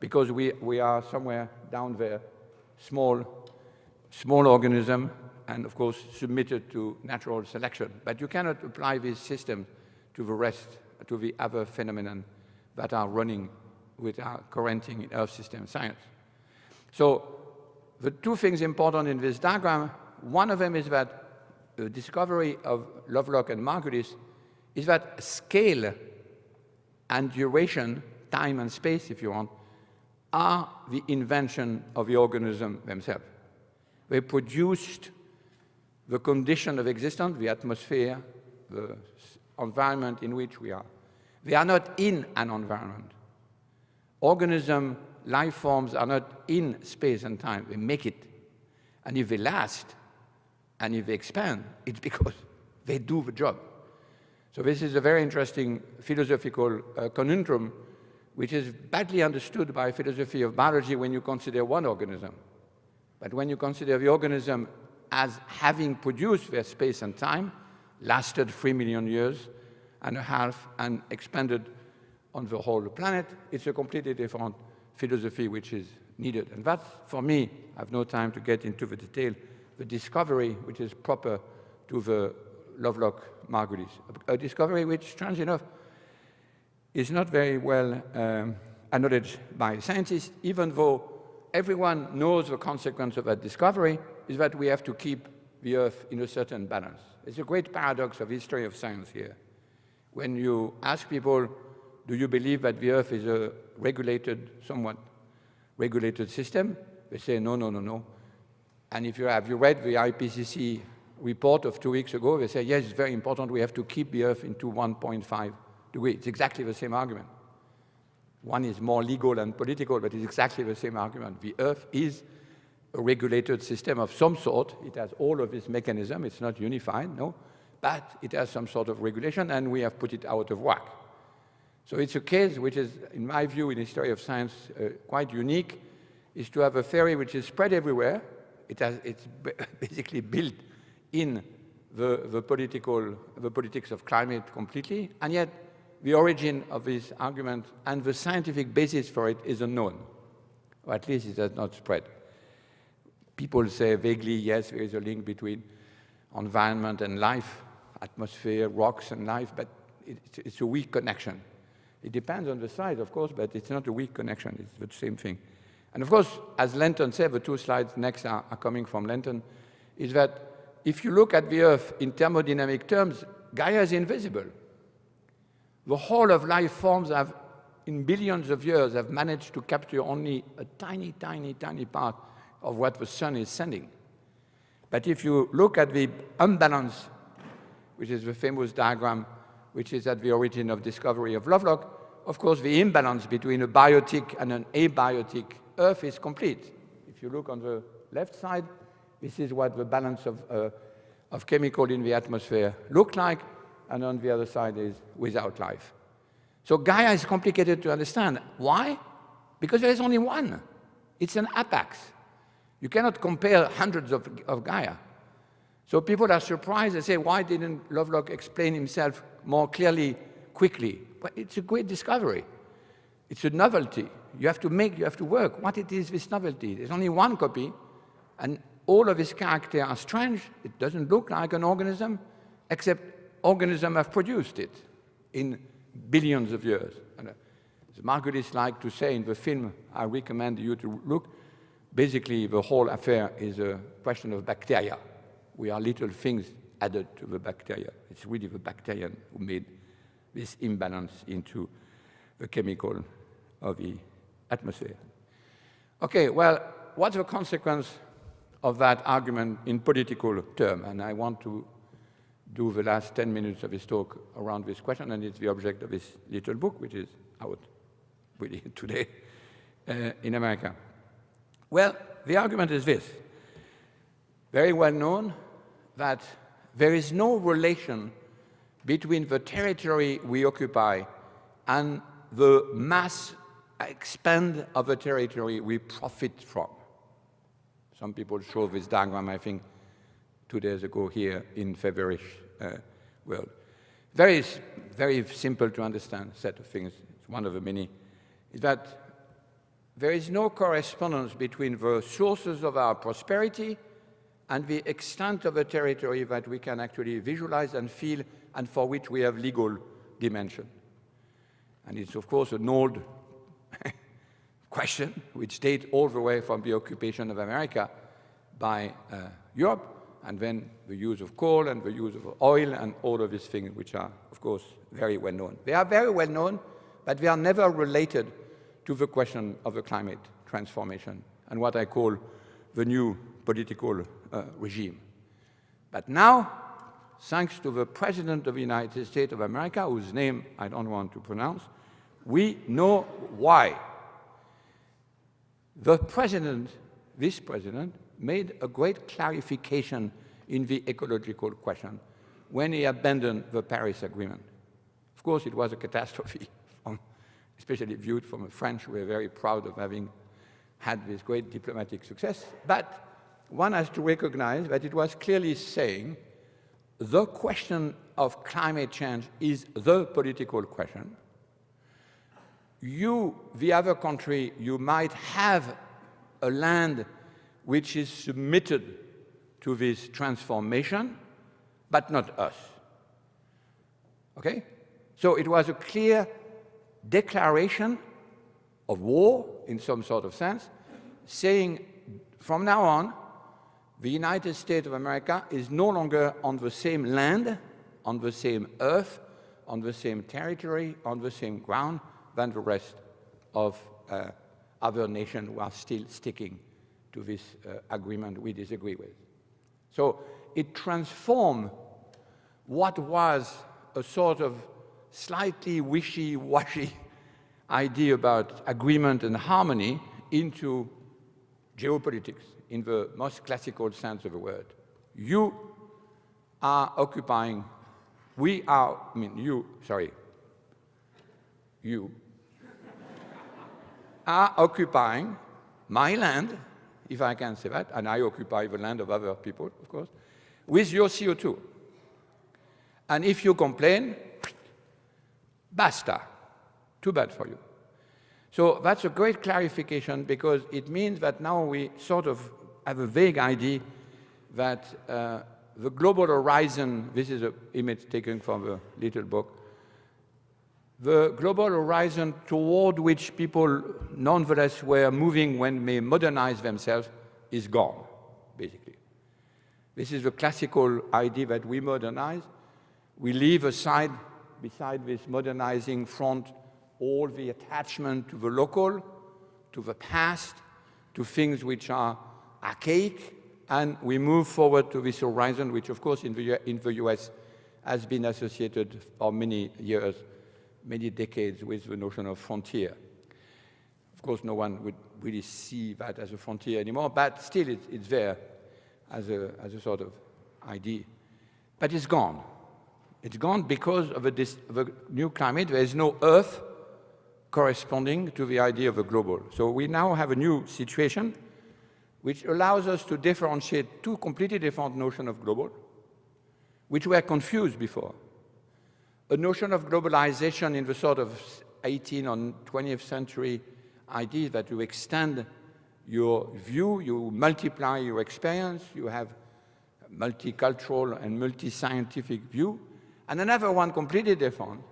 because we, we are somewhere down there, small, small organism, and of course submitted to natural selection. But you cannot apply this system to the rest, to the other phenomena that are running with our currenting in Earth system science. So the two things important in this diagram, one of them is that the discovery of Lovelock and Margulis is that scale and duration, time and space if you want, are the invention of the organism themselves. They produced the condition of existence, the atmosphere, the environment in which we are. They are not in an environment. Organism, life forms are not in space and time, they make it. And if they last, and if they expand, it's because they do the job. So this is a very interesting philosophical uh, conundrum, which is badly understood by philosophy of biology when you consider one organism. But when you consider the organism as having produced their space and time, lasted three million years and a half and expanded on the whole planet, it's a completely different philosophy which is needed. And that's, for me, I have no time to get into the detail, the discovery which is proper to the Lovelock-Margulis, a discovery which, strange enough, is not very well um, acknowledged by scientists, even though everyone knows the consequence of that discovery, is that we have to keep the Earth in a certain balance. It's a great paradox of history of science here. When you ask people, do you believe that the Earth is a regulated, somewhat regulated system? They say, no, no, no, no. And if you have you read the IPCC report of two weeks ago, they say, yes, it's very important, we have to keep the Earth into 1.5 degrees. It's exactly the same argument. One is more legal and political, but it's exactly the same argument. The Earth is a regulated system of some sort. It has all of this mechanism. It's not unified, no, but it has some sort of regulation, and we have put it out of whack. So it's a case which is, in my view, in the history of science, uh, quite unique, is to have a theory which is spread everywhere. It has, it's basically built in the, the, political, the politics of climate completely, and yet the origin of this argument and the scientific basis for it is unknown, or at least it has not spread. People say vaguely, yes, there is a link between environment and life, atmosphere, rocks and life, but it's a weak connection. It depends on the size, of course, but it's not a weak connection. It's the same thing. And of course, as Lenton said, the two slides next are, are coming from Lenton, is that if you look at the Earth in thermodynamic terms, Gaia is invisible. The whole of life forms have, in billions of years, have managed to capture only a tiny, tiny, tiny part of what the sun is sending. But if you look at the unbalance, which is the famous diagram which is at the origin of discovery of Lovelock, of course, the imbalance between a biotic and an abiotic Earth is complete. If you look on the left side, this is what the balance of, uh, of chemical in the atmosphere look like, and on the other side is without life. So Gaia is complicated to understand. Why? Because there is only one. It's an apex. You cannot compare hundreds of, of Gaia. So people are surprised and say, why didn't Lovelock explain himself more clearly, quickly? But it's a great discovery. It's a novelty. You have to make, you have to work. What it is, this novelty? There's only one copy, and all of its characters are strange. It doesn't look like an organism, except organisms have produced it in billions of years. And, uh, as Margulis liked to say in the film I recommend you to look, basically the whole affair is a question of bacteria. We are little things added to the bacteria. It's really the bacterium who made this imbalance into the chemical of the atmosphere. Okay, well, what's the consequence of that argument in political terms? And I want to do the last 10 minutes of his talk around this question, and it's the object of his little book, which is out really today uh, in America. Well, the argument is this. Very well known that there is no relation between the territory we occupy and the mass expand of the territory we profit from. Some people show this diagram, I think, two days ago here in Feverish world. Very, very simple to understand set of things. It's one of the many. Is that there is no correspondence between the sources of our prosperity and the extent of a territory that we can actually visualize and feel and for which we have legal dimension. And it's, of course, an old question which dates all the way from the occupation of America by uh, Europe and then the use of coal and the use of oil and all of these things which are, of course, very well known. They are very well known, but they are never related to the question of the climate transformation and what I call the new political uh, regime. But now, thanks to the President of the United States of America, whose name I don't want to pronounce, we know why. The President, this President, made a great clarification in the ecological question when he abandoned the Paris Agreement. Of course, it was a catastrophe, especially viewed from the French, were very proud of having had this great diplomatic success. But one has to recognize that it was clearly saying the question of climate change is the political question. You, the other country, you might have a land which is submitted to this transformation, but not us. Okay? So it was a clear declaration of war, in some sort of sense, saying from now on, the United States of America is no longer on the same land, on the same earth, on the same territory, on the same ground than the rest of uh, other nations who are still sticking to this uh, agreement we disagree with. So it transformed what was a sort of slightly wishy-washy idea about agreement and harmony into geopolitics in the most classical sense of the word. You are occupying, we are, I mean, you, sorry, you are occupying my land if I can say that, and I occupy the land of other people, of course, with your CO2. And if you complain, basta, too bad for you. So that's a great clarification because it means that now we sort of have a vague idea that uh, the global horizon, this is an image taken from a little book, the global horizon toward which people nonetheless were moving when they modernized themselves is gone, basically. This is the classical idea that we modernize. We leave aside, beside this modernizing front, all the attachment to the local, to the past, to things which are archaic, and we move forward to this horizon, which of course in the, in the US has been associated for many years many decades with the notion of frontier. Of course, no one would really see that as a frontier anymore, but still it, it's there as a, as a sort of idea. But it's gone. It's gone because of a, of a new climate. There is no Earth corresponding to the idea of a global. So we now have a new situation which allows us to differentiate two completely different notions of global, which were confused before a notion of globalization in the sort of 18th or 20th century idea that you extend your view, you multiply your experience, you have multicultural and multi-scientific view, and another one completely different,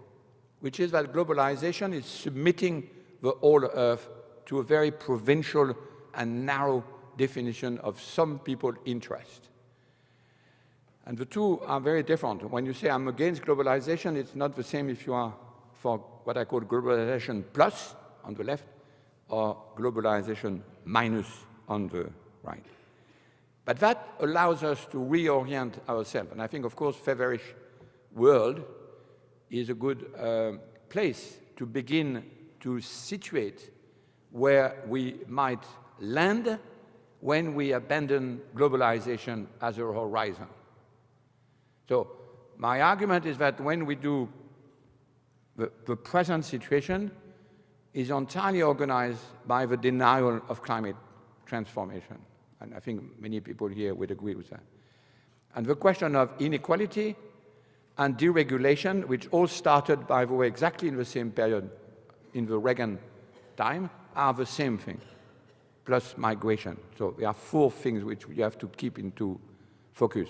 which is that globalization is submitting the whole earth to a very provincial and narrow definition of some people's interest. And the two are very different. When you say I'm against globalization, it's not the same if you are for what I call globalization plus on the left or globalization minus on the right. But that allows us to reorient ourselves. And I think, of course, Feverish world is a good uh, place to begin to situate where we might land when we abandon globalization as a horizon. So my argument is that when we do the, the present situation is entirely organized by the denial of climate transformation. And I think many people here would agree with that. And the question of inequality and deregulation, which all started, by the way, exactly in the same period in the Reagan time, are the same thing, plus migration. So there are four things which you have to keep into focus.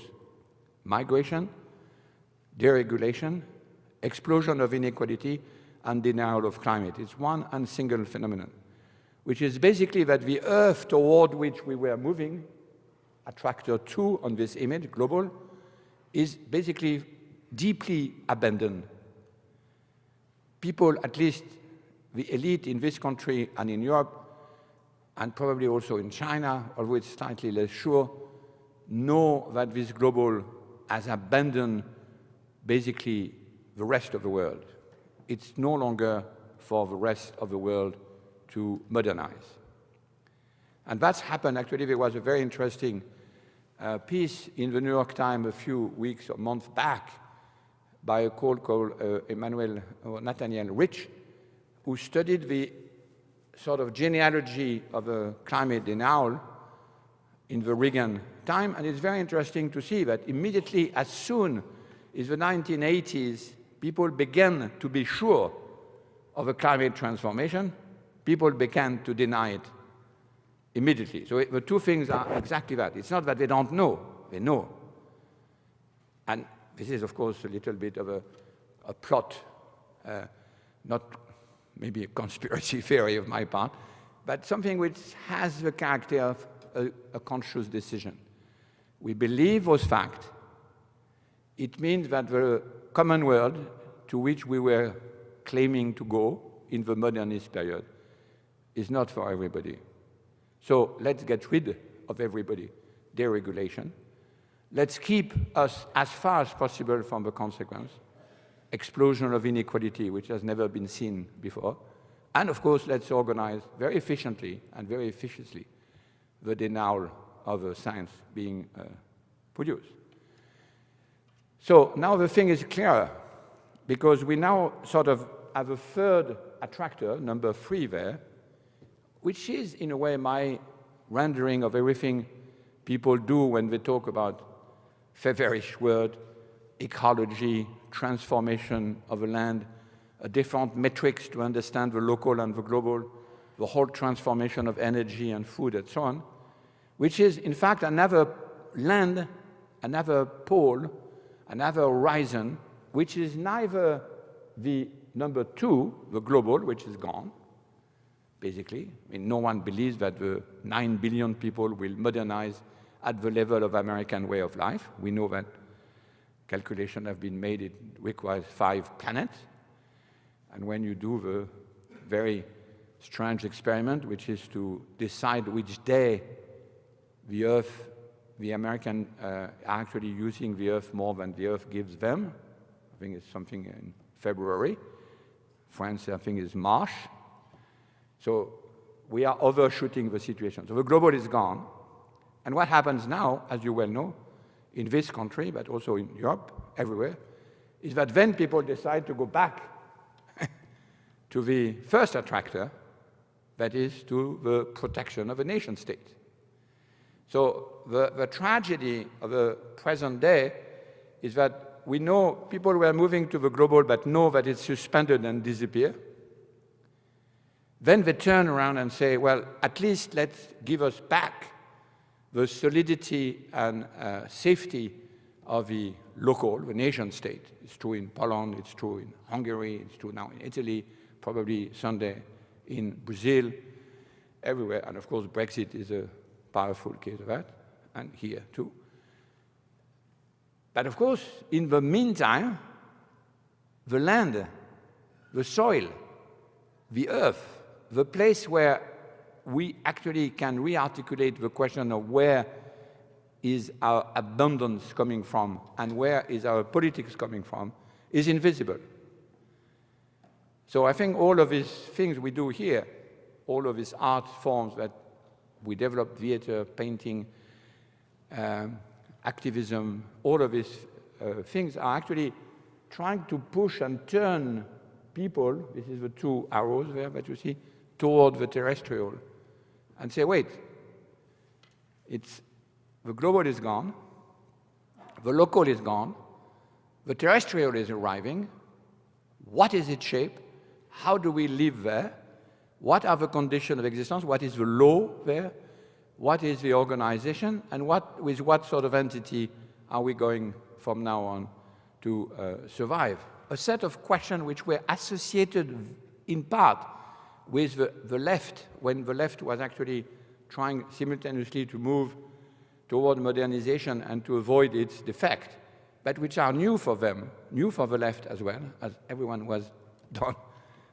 Migration, deregulation, explosion of inequality, and denial of climate. It's one and single phenomenon, which is basically that the Earth toward which we were moving, attractor two on this image, global, is basically deeply abandoned. People, at least the elite in this country and in Europe, and probably also in China, although it's slightly less sure, know that this global has abandoned basically the rest of the world. It's no longer for the rest of the world to modernize. And that's happened, actually, there was a very interesting uh, piece in the New York Times a few weeks or months back by a called called uh, Emmanuel or Nathaniel Rich, who studied the sort of genealogy of a climate denial in the Reagan time. And it's very interesting to see that immediately as soon as the 1980s, people began to be sure of a climate transformation, people began to deny it immediately. So it, the two things are exactly that. It's not that they don't know, they know. And this is, of course, a little bit of a, a plot, uh, not maybe a conspiracy theory of my part, but something which has the character of a, a conscious decision. We believe those facts. It means that the common world to which we were claiming to go in the modernist period is not for everybody. So let's get rid of everybody, deregulation, Let's keep us as far as possible from the consequence, explosion of inequality, which has never been seen before. And of course, let's organize very efficiently and very efficiently the denial of the science being uh, produced. So now the thing is clearer, because we now sort of have a third attractor, number three there, which is in a way my rendering of everything people do when they talk about Feverish world, ecology, transformation of a land, a different metrics to understand the local and the global, the whole transformation of energy and food and so on, which is in fact another land, another pole, another horizon, which is neither the number two, the global, which is gone, basically. I mean, no one believes that the 9 billion people will modernize at the level of American way of life. We know that calculations have been made, it requires five planets. And when you do the very strange experiment, which is to decide which day the Earth, the American uh, are actually using the Earth more than the Earth gives them. I think it's something in February. France, I think, is March. So we are overshooting the situation. So the global is gone. And what happens now, as you well know, in this country, but also in Europe, everywhere, is that then people decide to go back to the first attractor, that is to the protection of a nation state. So the, the tragedy of the present day is that we know people were moving to the global but know that it's suspended and disappear. Then they turn around and say, well, at least let's give us back the solidity and uh, safety of the local, the nation state. It's true in Poland, it's true in Hungary, it's true now in Italy, probably someday in Brazil, everywhere. And of course, Brexit is a powerful case of that, and here too. But of course, in the meantime, the land, the soil, the earth, the place where we actually can re-articulate the question of where is our abundance coming from and where is our politics coming from is invisible. So I think all of these things we do here, all of these art forms that we develop, theater, painting, um, activism, all of these uh, things are actually trying to push and turn people, this is the two arrows there that you see, toward the terrestrial and say, wait, it's, the global is gone, the local is gone, the terrestrial is arriving, what is its shape, how do we live there, what are the conditions of existence, what is the law there, what is the organization, and what, with what sort of entity are we going from now on to uh, survive? A set of questions which were associated in part with the, the left, when the left was actually trying simultaneously to move toward modernization and to avoid its defect, but which are new for them, new for the left as well, as everyone was done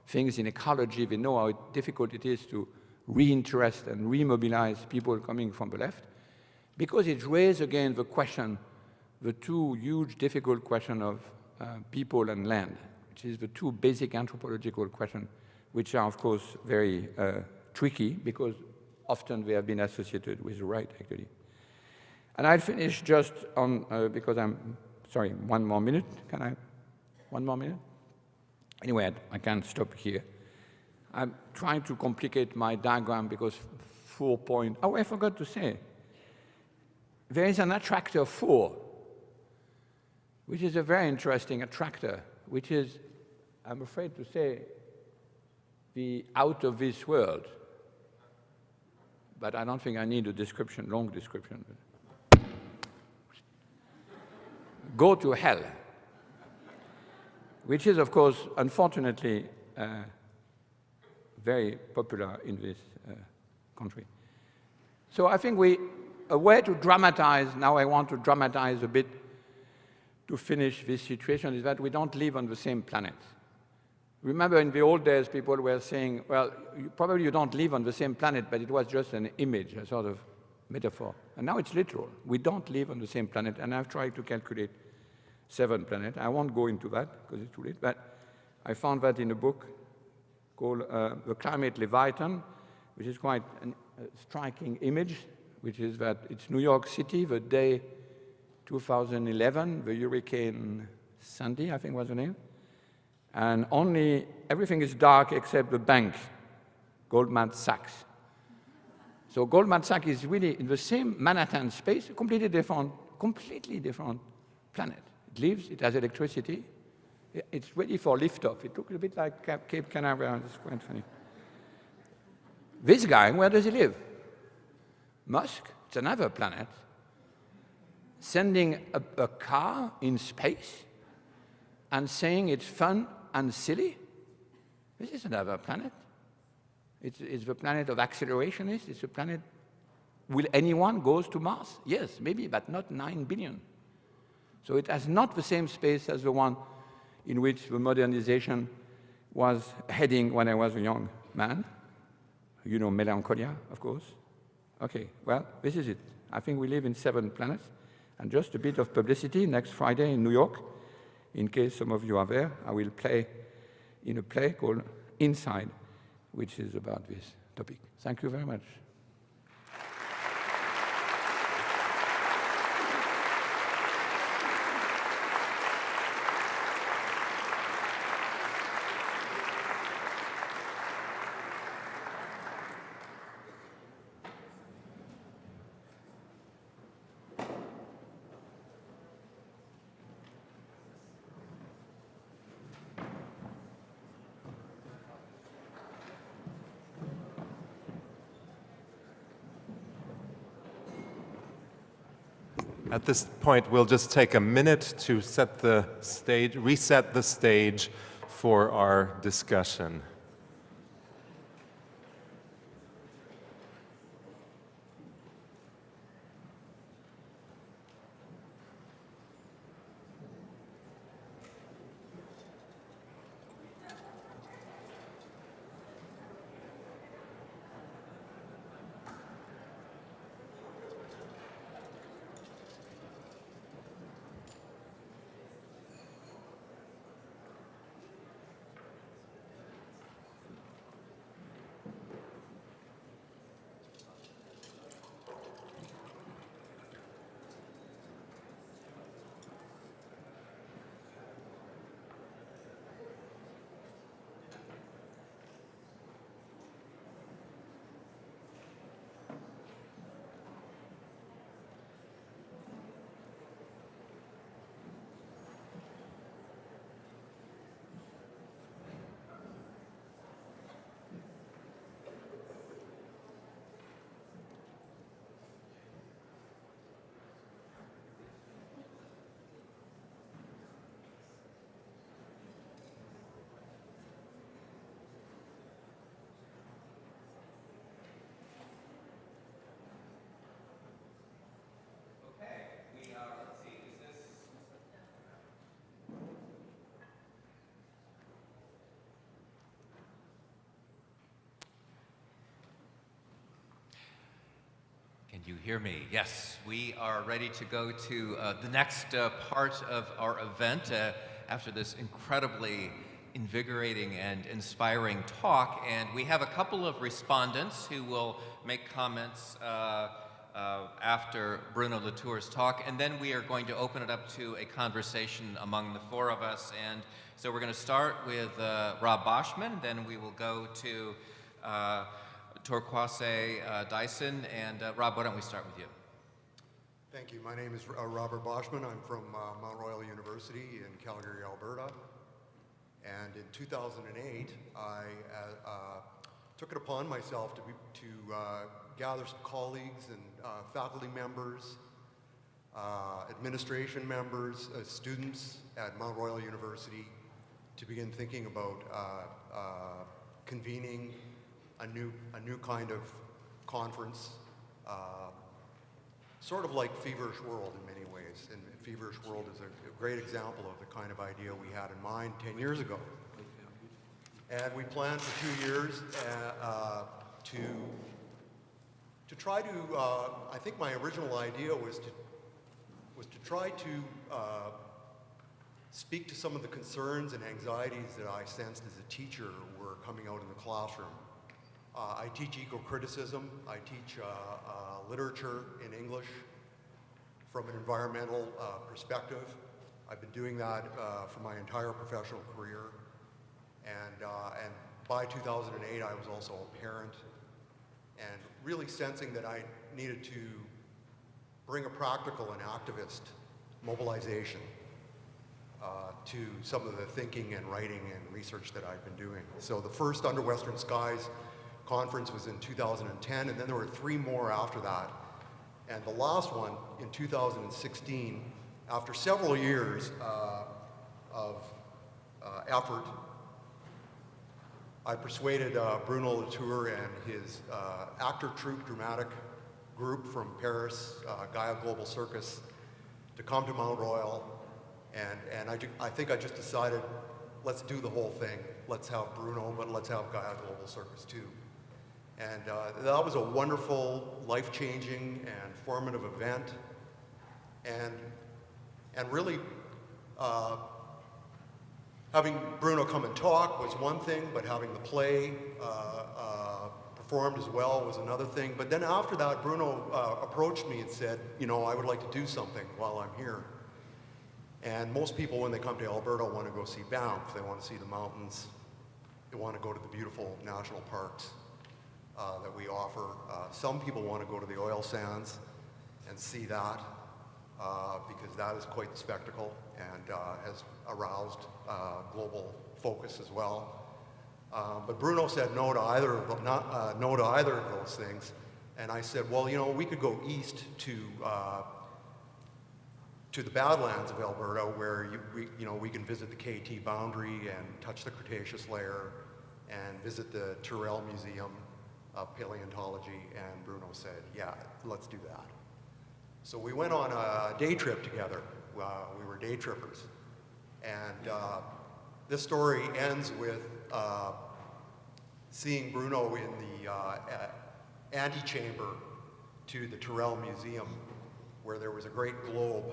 things in ecology, they know how difficult it is to reinterest and remobilize people coming from the left, because it raises again the question, the two huge difficult question of uh, people and land, which is the two basic anthropological questions which are, of course, very uh, tricky because often they have been associated with the right, actually. And I'll finish just on, uh, because I'm, sorry, one more minute. Can I? One more minute? Anyway, I can't stop here. I'm trying to complicate my diagram because four point, oh, I forgot to say. There is an attractor four, which is a very interesting attractor, which is, I'm afraid to say, the out of this world. But I don't think I need a description, long description. Go to hell, which is, of course, unfortunately, uh, very popular in this uh, country. So I think we, a way to dramatize, now I want to dramatize a bit to finish this situation, is that we don't live on the same planet. Remember in the old days, people were saying, well, you, probably you don't live on the same planet, but it was just an image, a sort of metaphor. And now it's literal. We don't live on the same planet, and I've tried to calculate seven planets. I won't go into that because it's too late, but I found that in a book called uh, The Climate Leviathan, which is quite a striking image, which is that it's New York City, the day 2011, the Hurricane Sandy, I think was the name, and only everything is dark except the bank, Goldman Sachs. So Goldman Sachs is really in the same Manhattan space, completely different, completely different planet. It lives, it has electricity, it's ready for liftoff. It looks a bit like Cape Canaveral, it's quite funny. This guy, where does he live? Musk, it's another planet, sending a, a car in space and saying it's fun and silly? This is another planet. It's, it's the planet of accelerationists. It's a planet, will anyone goes to Mars? Yes, maybe, but not 9 billion. So it has not the same space as the one in which the modernization was heading when I was a young man. You know melancholia, of course. Okay, well, this is it. I think we live in seven planets. And just a bit of publicity, next Friday in New York, in case some of you are there, I will play in a play called Inside, which is about this topic. Thank you very much. At this point, we'll just take a minute to set the stage, reset the stage for our discussion. Can you hear me? Yes, we are ready to go to uh, the next uh, part of our event uh, after this incredibly invigorating and inspiring talk. And we have a couple of respondents who will make comments uh, uh, after Bruno Latour's talk. And then we are going to open it up to a conversation among the four of us. And so we're going to start with uh, Rob Boschman, then we will go to Torkwase uh, Dyson. And uh, Rob, why don't we start with you? Thank you. My name is uh, Robert Boschman. I'm from uh, Mount Royal University in Calgary, Alberta. And in 2008, I uh, uh, took it upon myself to, be, to gather some colleagues and faculty members, administration members, students at Mount Royal University to begin thinking about convening a new, a new kind of conference, uh, sort of like Feverish World in many ways. And Feverish World is a, a, great example of the kind of idea we had in mind 10 years ago. And we planned for two years uh, uh, to, to try to, uh, I think my original idea was to, was to try to uh, speak to some of the concerns and anxieties that I sensed as a teacher were coming out in the classroom. Uh, I teach eco-criticism. I teach uh, uh, literature in English from an environmental perspective. I've been doing that for my entire professional career. And, and by 2008, I was also a parent and really sensing that I needed to bring a practical and activist mobilization uh, to some of the thinking and writing and research that I've been doing. So the first Under Western Skies conference was in 2010, and then there were three more after that. And the last one in 2016, after several years uh, of uh, effort, I persuaded uh, Bruno Latour and his uh, actor troupe dramatic group from Paris, uh, Gaia Global Circus, to come to Mount Royal. And, and I, I think I just decided, let's do the whole thing. Let's have Bruno, but let's have Gaia Global Circus too. And uh, that was a wonderful, life-changing, and formative event. And, and really, uh, having Bruno come and talk was one thing, but having the play uh, uh performed as well was another thing. But then after that, Bruno uh, approached me and said, you know, I would like to do something while I'm here. And most people, when they come to Alberta, want to go see Banff. They want to see the mountains. They want to go to the beautiful national parks uh, that we offer. Uh, some people want to go to the oil sands and see that uh, because that is quite the spectacle and uh, has aroused uh, global focus as well. But Bruno said no to either of not no to either of those things, and I said, well, you know, we could go east to to the Badlands of Alberta, where you, we, you know, we can visit the KT boundary and touch the Cretaceous layer and visit the Tyrrell Museum of Paleontology. And Bruno said, yeah, let's do that. So we went on a day trip together. Uh, we were day trippers. And uh, this story ends with uh, seeing Bruno in the uh, antechamber to the Tyrrell Museum, where there was a great globe.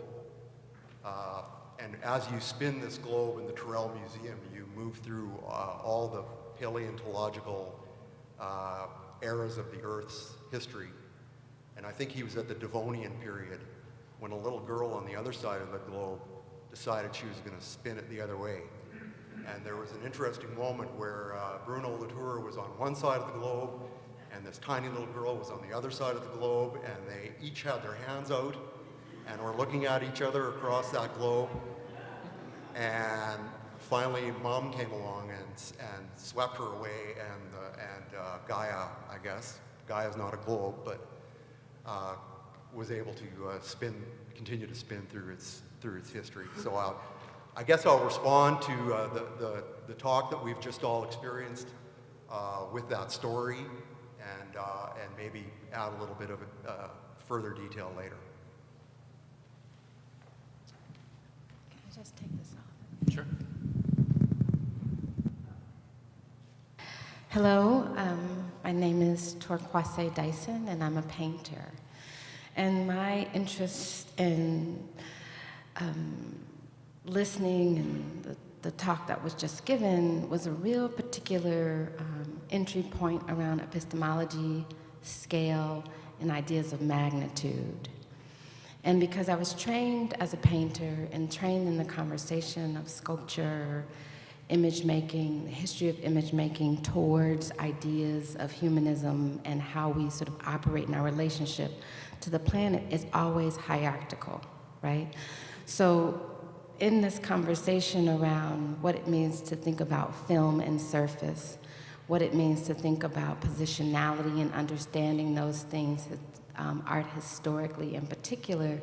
Uh, and as you spin this globe in the Tyrrell Museum, you move through uh, all the paleontological uh, eras of the Earth's history. And I think he was at the Devonian period when a little girl on the other side of the globe decided she was going to spin it the other way. And there was an interesting moment where uh, Bruno Latour was on one side of the globe and this tiny little girl was on the other side of the globe and they each had their hands out and were looking at each other across that globe. And finally, mom came along and, and swept her away and, uh, and uh, Gaia, I guess, Gaia's not a globe, but uh, was able to uh, spin, continue to spin through its, through its history. So I'll, I guess I'll respond to uh, the, the, the talk that we've just all experienced uh, with that story and, uh, and maybe add a little bit of uh, further detail later. Can I just take this off? Sure. Hello, um, my name is Torkwase Dyson, and I'm a painter. And my interest in um, listening and the, the talk that was just given was a real particular um, entry point around epistemology, scale, and ideas of magnitude. And because I was trained as a painter and trained in the conversation of sculpture, image making, the history of image making towards ideas of humanism and how we sort of operate in our relationship to the planet is always hierarchical, right? So in this conversation around what it means to think about film and surface, what it means to think about positionality and understanding those things, um, art historically in particular,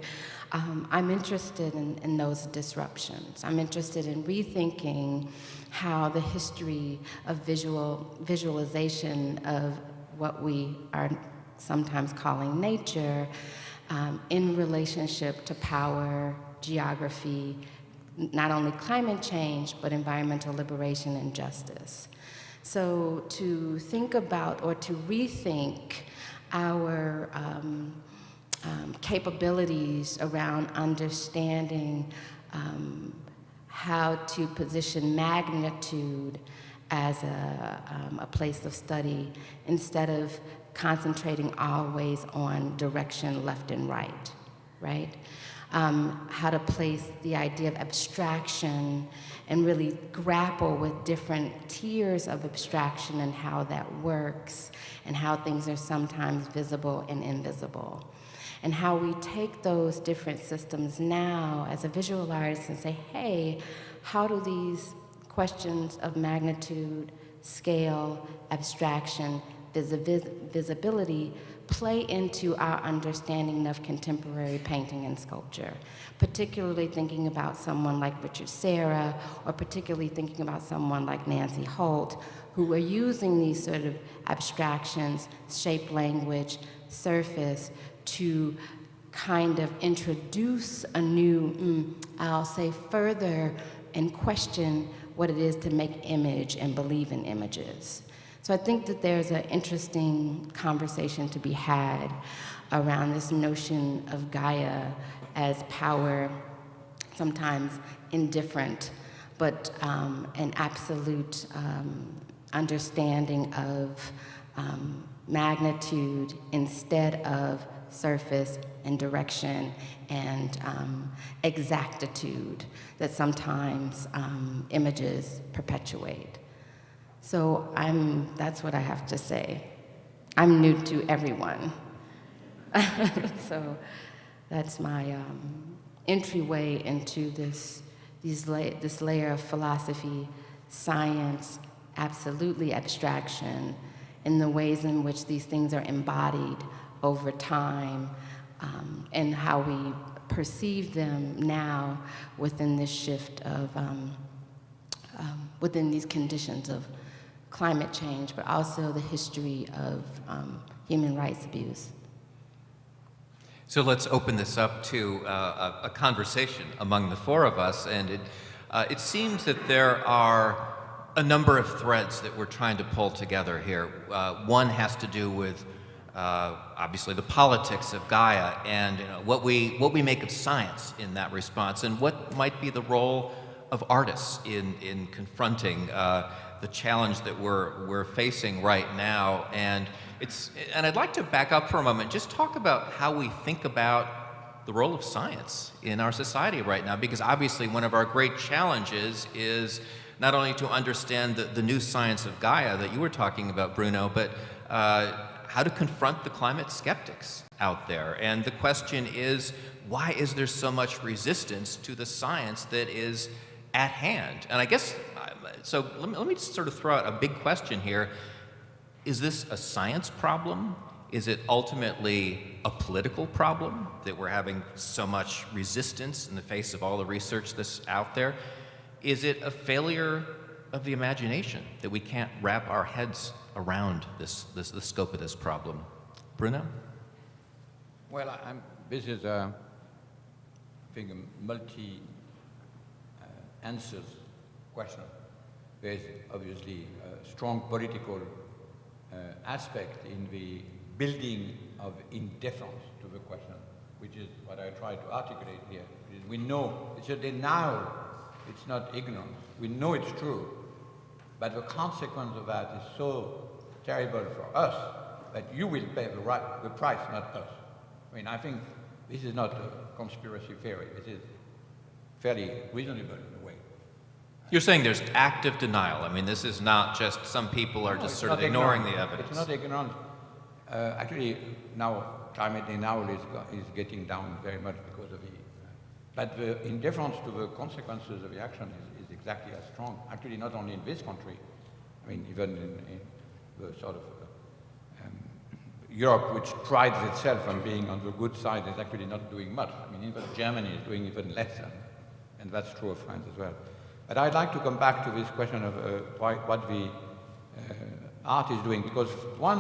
um, I'm interested in, in those disruptions. I'm interested in rethinking how the history of visual visualization of what we are sometimes calling nature um, in relationship to power, geography, not only climate change, but environmental liberation and justice. So to think about or to rethink our um, um, capabilities around understanding um, how to position magnitude as a, um, a place of study instead of concentrating always on direction left and right, right? Um, how to place the idea of abstraction and really grapple with different tiers of abstraction and how that works and how things are sometimes visible and invisible. And how we take those different systems now as a visual artist and say, hey, how do these questions of magnitude, scale, abstraction, visi visibility play into our understanding of contemporary painting and sculpture, particularly thinking about someone like Richard Serra, or particularly thinking about someone like Nancy Holt, who are using these sort of abstractions, shape language, surface, to kind of introduce a new, mm, I'll say further and question what it is to make image and believe in images. So I think that there's an interesting conversation to be had around this notion of Gaia as power, sometimes indifferent, but um, an absolute um, understanding of um, magnitude instead of surface and direction and um, exactitude that sometimes um, images perpetuate. So I'm, that's what I have to say. I'm new to everyone. so that's my um, entryway into this, these la this layer of philosophy, science, absolutely abstraction, in the ways in which these things are embodied over time, um, and how we perceive them now within this shift of, um, um, within these conditions of climate change, but also the history of um, human rights abuse. So let's open this up to uh, a, a conversation among the four of us. And it, uh, it seems that there are a number of threads that we're trying to pull together here. Uh, one has to do with uh, obviously the politics of Gaia and you know, what, we, what we make of science in that response and what might be the role of artists in, in confronting uh, the challenge that we're, we're facing right now. And, it's, and I'd like to back up for a moment, just talk about how we think about the role of science in our society right now, because obviously one of our great challenges is not only to understand the, the new science of Gaia that you were talking about, Bruno, but uh, how to confront the climate skeptics out there. And the question is, why is there so much resistance to the science that is at hand? And I guess, so let me, let me just sort of throw out a big question here. Is this a science problem? Is it ultimately a political problem that we're having so much resistance in the face of all the research that's out there? Is it a failure of the imagination that we can't wrap our heads around this, this the scope of this problem? Bruno? Well, I'm, this is, a, I think, a multi uh, question. There's obviously a strong political uh, aspect in the building of indifference to the question, which is what I try to articulate here. We know it's a denial, it's not ignorance. We know it's true, but the consequence of that is so terrible for us that you will pay the, right, the price, not us. I mean, I think this is not a conspiracy theory. This is fairly reasonable. You're saying there's active denial. I mean, this is not just some people are No, just sort of ignoring ignorance. the evidence. It's not ignorance. Uh, actually, now climate denial is, is getting down very much because of the, but the indifference to the consequences of the action is, is exactly as strong. Actually, not only in this country, I mean, even in, in the sort of uh, um, Europe, which prides itself on being on the good side, is actually not doing much. I mean, even Germany is doing even less, and, and that's true of France as well. But I'd like to come back to this question of uh, why, what the uh, art is doing, because one,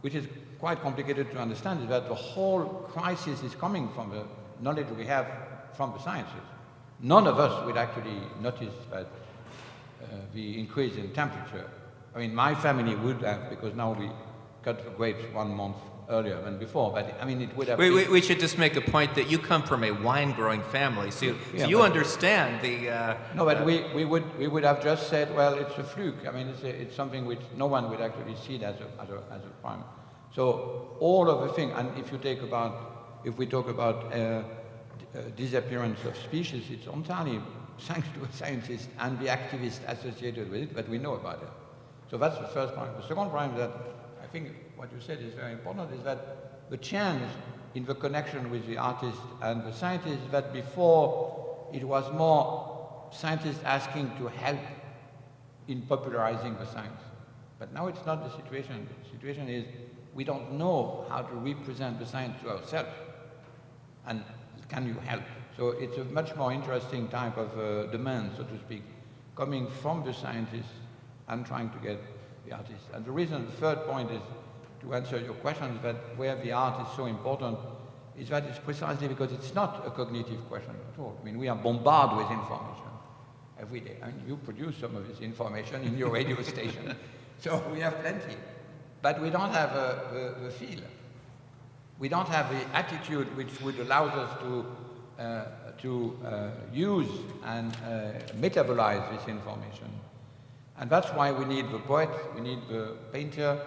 which is quite complicated to understand, is that the whole crisis is coming from the knowledge we have from the sciences. None of us would actually notice that uh, the increase in temperature. I mean, my family would have, because now we cut the grapes one month earlier than before, but I mean, it would have We, been- we, we should just make a point that you come from a wine-growing family, so, you- Yeah, so you understand the... Uh, No, but we, we, would, we would have just said, well, it's a fluke. I mean, it's, a, it's something which no one would actually see it as a, as a, as a crime. So all of the thing, and if you take about, if we talk about uh, uh, disappearance of species, it's entirely thanks to scientists and the activists associated with it, but we know about it. So that's the first point. The second point that I think what you said is very important is that the change in the connection with the artist and the scientist that before it was more scientists asking to help in popularizing the science. But now it's not the situation. The situation is we don't know how to represent the science to ourselves. And can you help? So it's a much more interesting type of uh, demand, so to speak, coming from the scientists and trying to get the artists. And the reason, the third point is, to answer your question, that where the art is so important is that it's precisely because it's not a cognitive question at all. I mean, we are bombarded with information every day. I mean, you produce some of this information in your radio station, so we have plenty. But we don't have uh, the, the feel. We don't have the attitude which would allow us to, uh, to uh, use and uh, metabolize this information. And that's why we need the poet, we need the painter,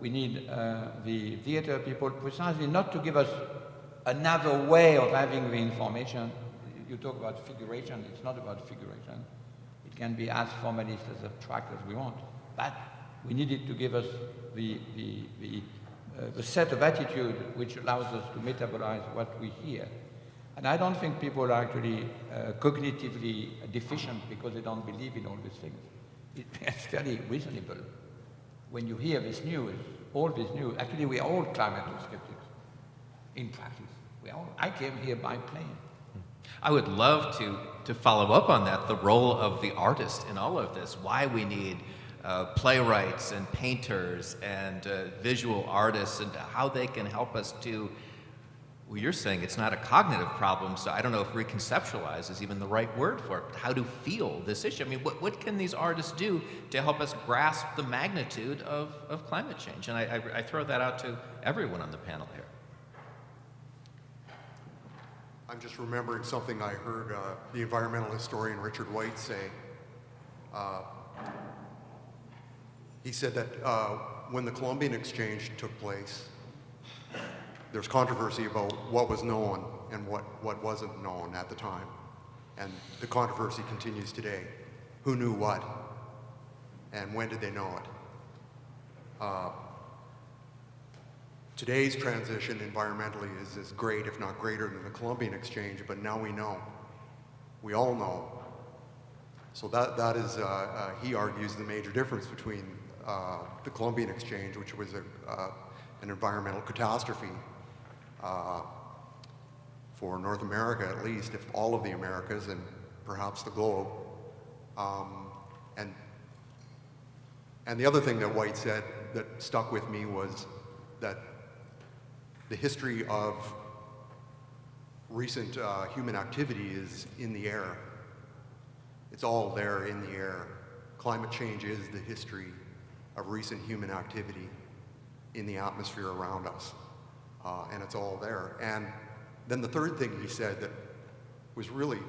we need uh, the theater people, precisely not to give us another way of having the information. You talk about figuration, it's not about figuration. It can be as formalist, as abstract as we want. But we need it to give us the, the, the, uh, the set of attitude which allows us to metabolize what we hear. And I don't think people are actually uh, cognitively deficient because they don't believe in all these things. It, it's fairly reasonable. When you hear this news, all this news, actually we are all climate skeptics in practice. Well, I came here by plane. I would love to, to follow up on that, the role of the artist in all of this, why we need uh, playwrights and painters and uh, visual artists and how they can help us to, well, you're saying it's not a cognitive problem, so I don't know if reconceptualize is even the right word for it, how to feel this issue. I mean, what, what can these artists do to help us grasp the magnitude of, of climate change? And I, I, I throw that out to everyone on the panel here. I'm just remembering something I heard uh, the environmental historian Richard White say. Uh, he said that uh, when the Columbian Exchange took place, there's controversy about what was known and what, what wasn't known at the time. And the controversy continues today. Who knew what? And when did they know it? Uh, Today's transition environmentally is as great, if not greater, than the Columbian Exchange, but now we know. We all know. So that, that is, uh, uh, he argues, the major difference between uh, the Columbian Exchange, which was a, uh, an environmental catastrophe uh, for North America at least, if all of the Americas and perhaps the globe. Um, and, and the other thing that White said that stuck with me was that the history of recent uh, human activity is in the air. It's all there in the air. Climate change is the history of recent human activity in the atmosphere around us. Uh, and it's all there. And then the third thing he said that was really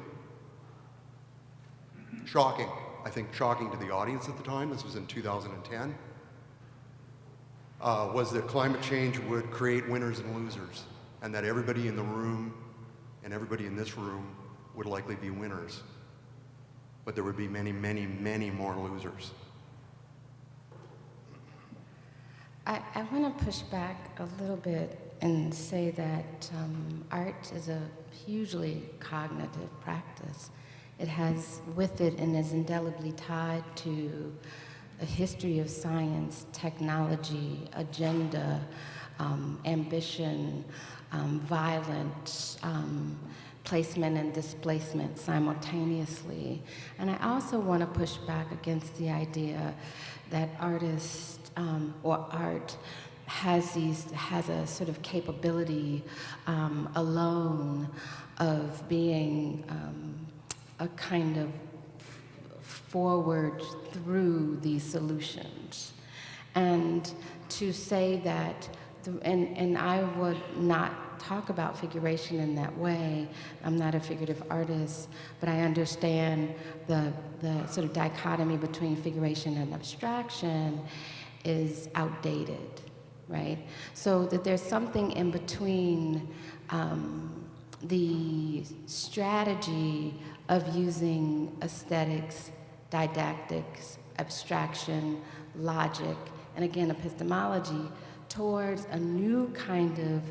shocking, I think shocking to the audience at the time, this was in 2010, uh, was that climate change would create winners and losers, and that everybody in the room and everybody in this room would likely be winners. But there would be many, many, many more losers. I, I want to push back a little bit and say that um, art is a hugely cognitive practice. It has with it and is indelibly tied to a history of science, technology, agenda, um, ambition, um, violence, um, placement and displacement simultaneously. And I also want to push back against the idea that artists um, or art has these has a sort of capability um, alone of being um, a kind of forward through these solutions. And to say that, and, and I would not talk about figuration in that way. I'm not a figurative artist, but I understand the, the sort of dichotomy between figuration and abstraction is outdated, right? So that there's something in between um, the strategy of using aesthetics didactics, abstraction, logic, and again, epistemology towards a new kind of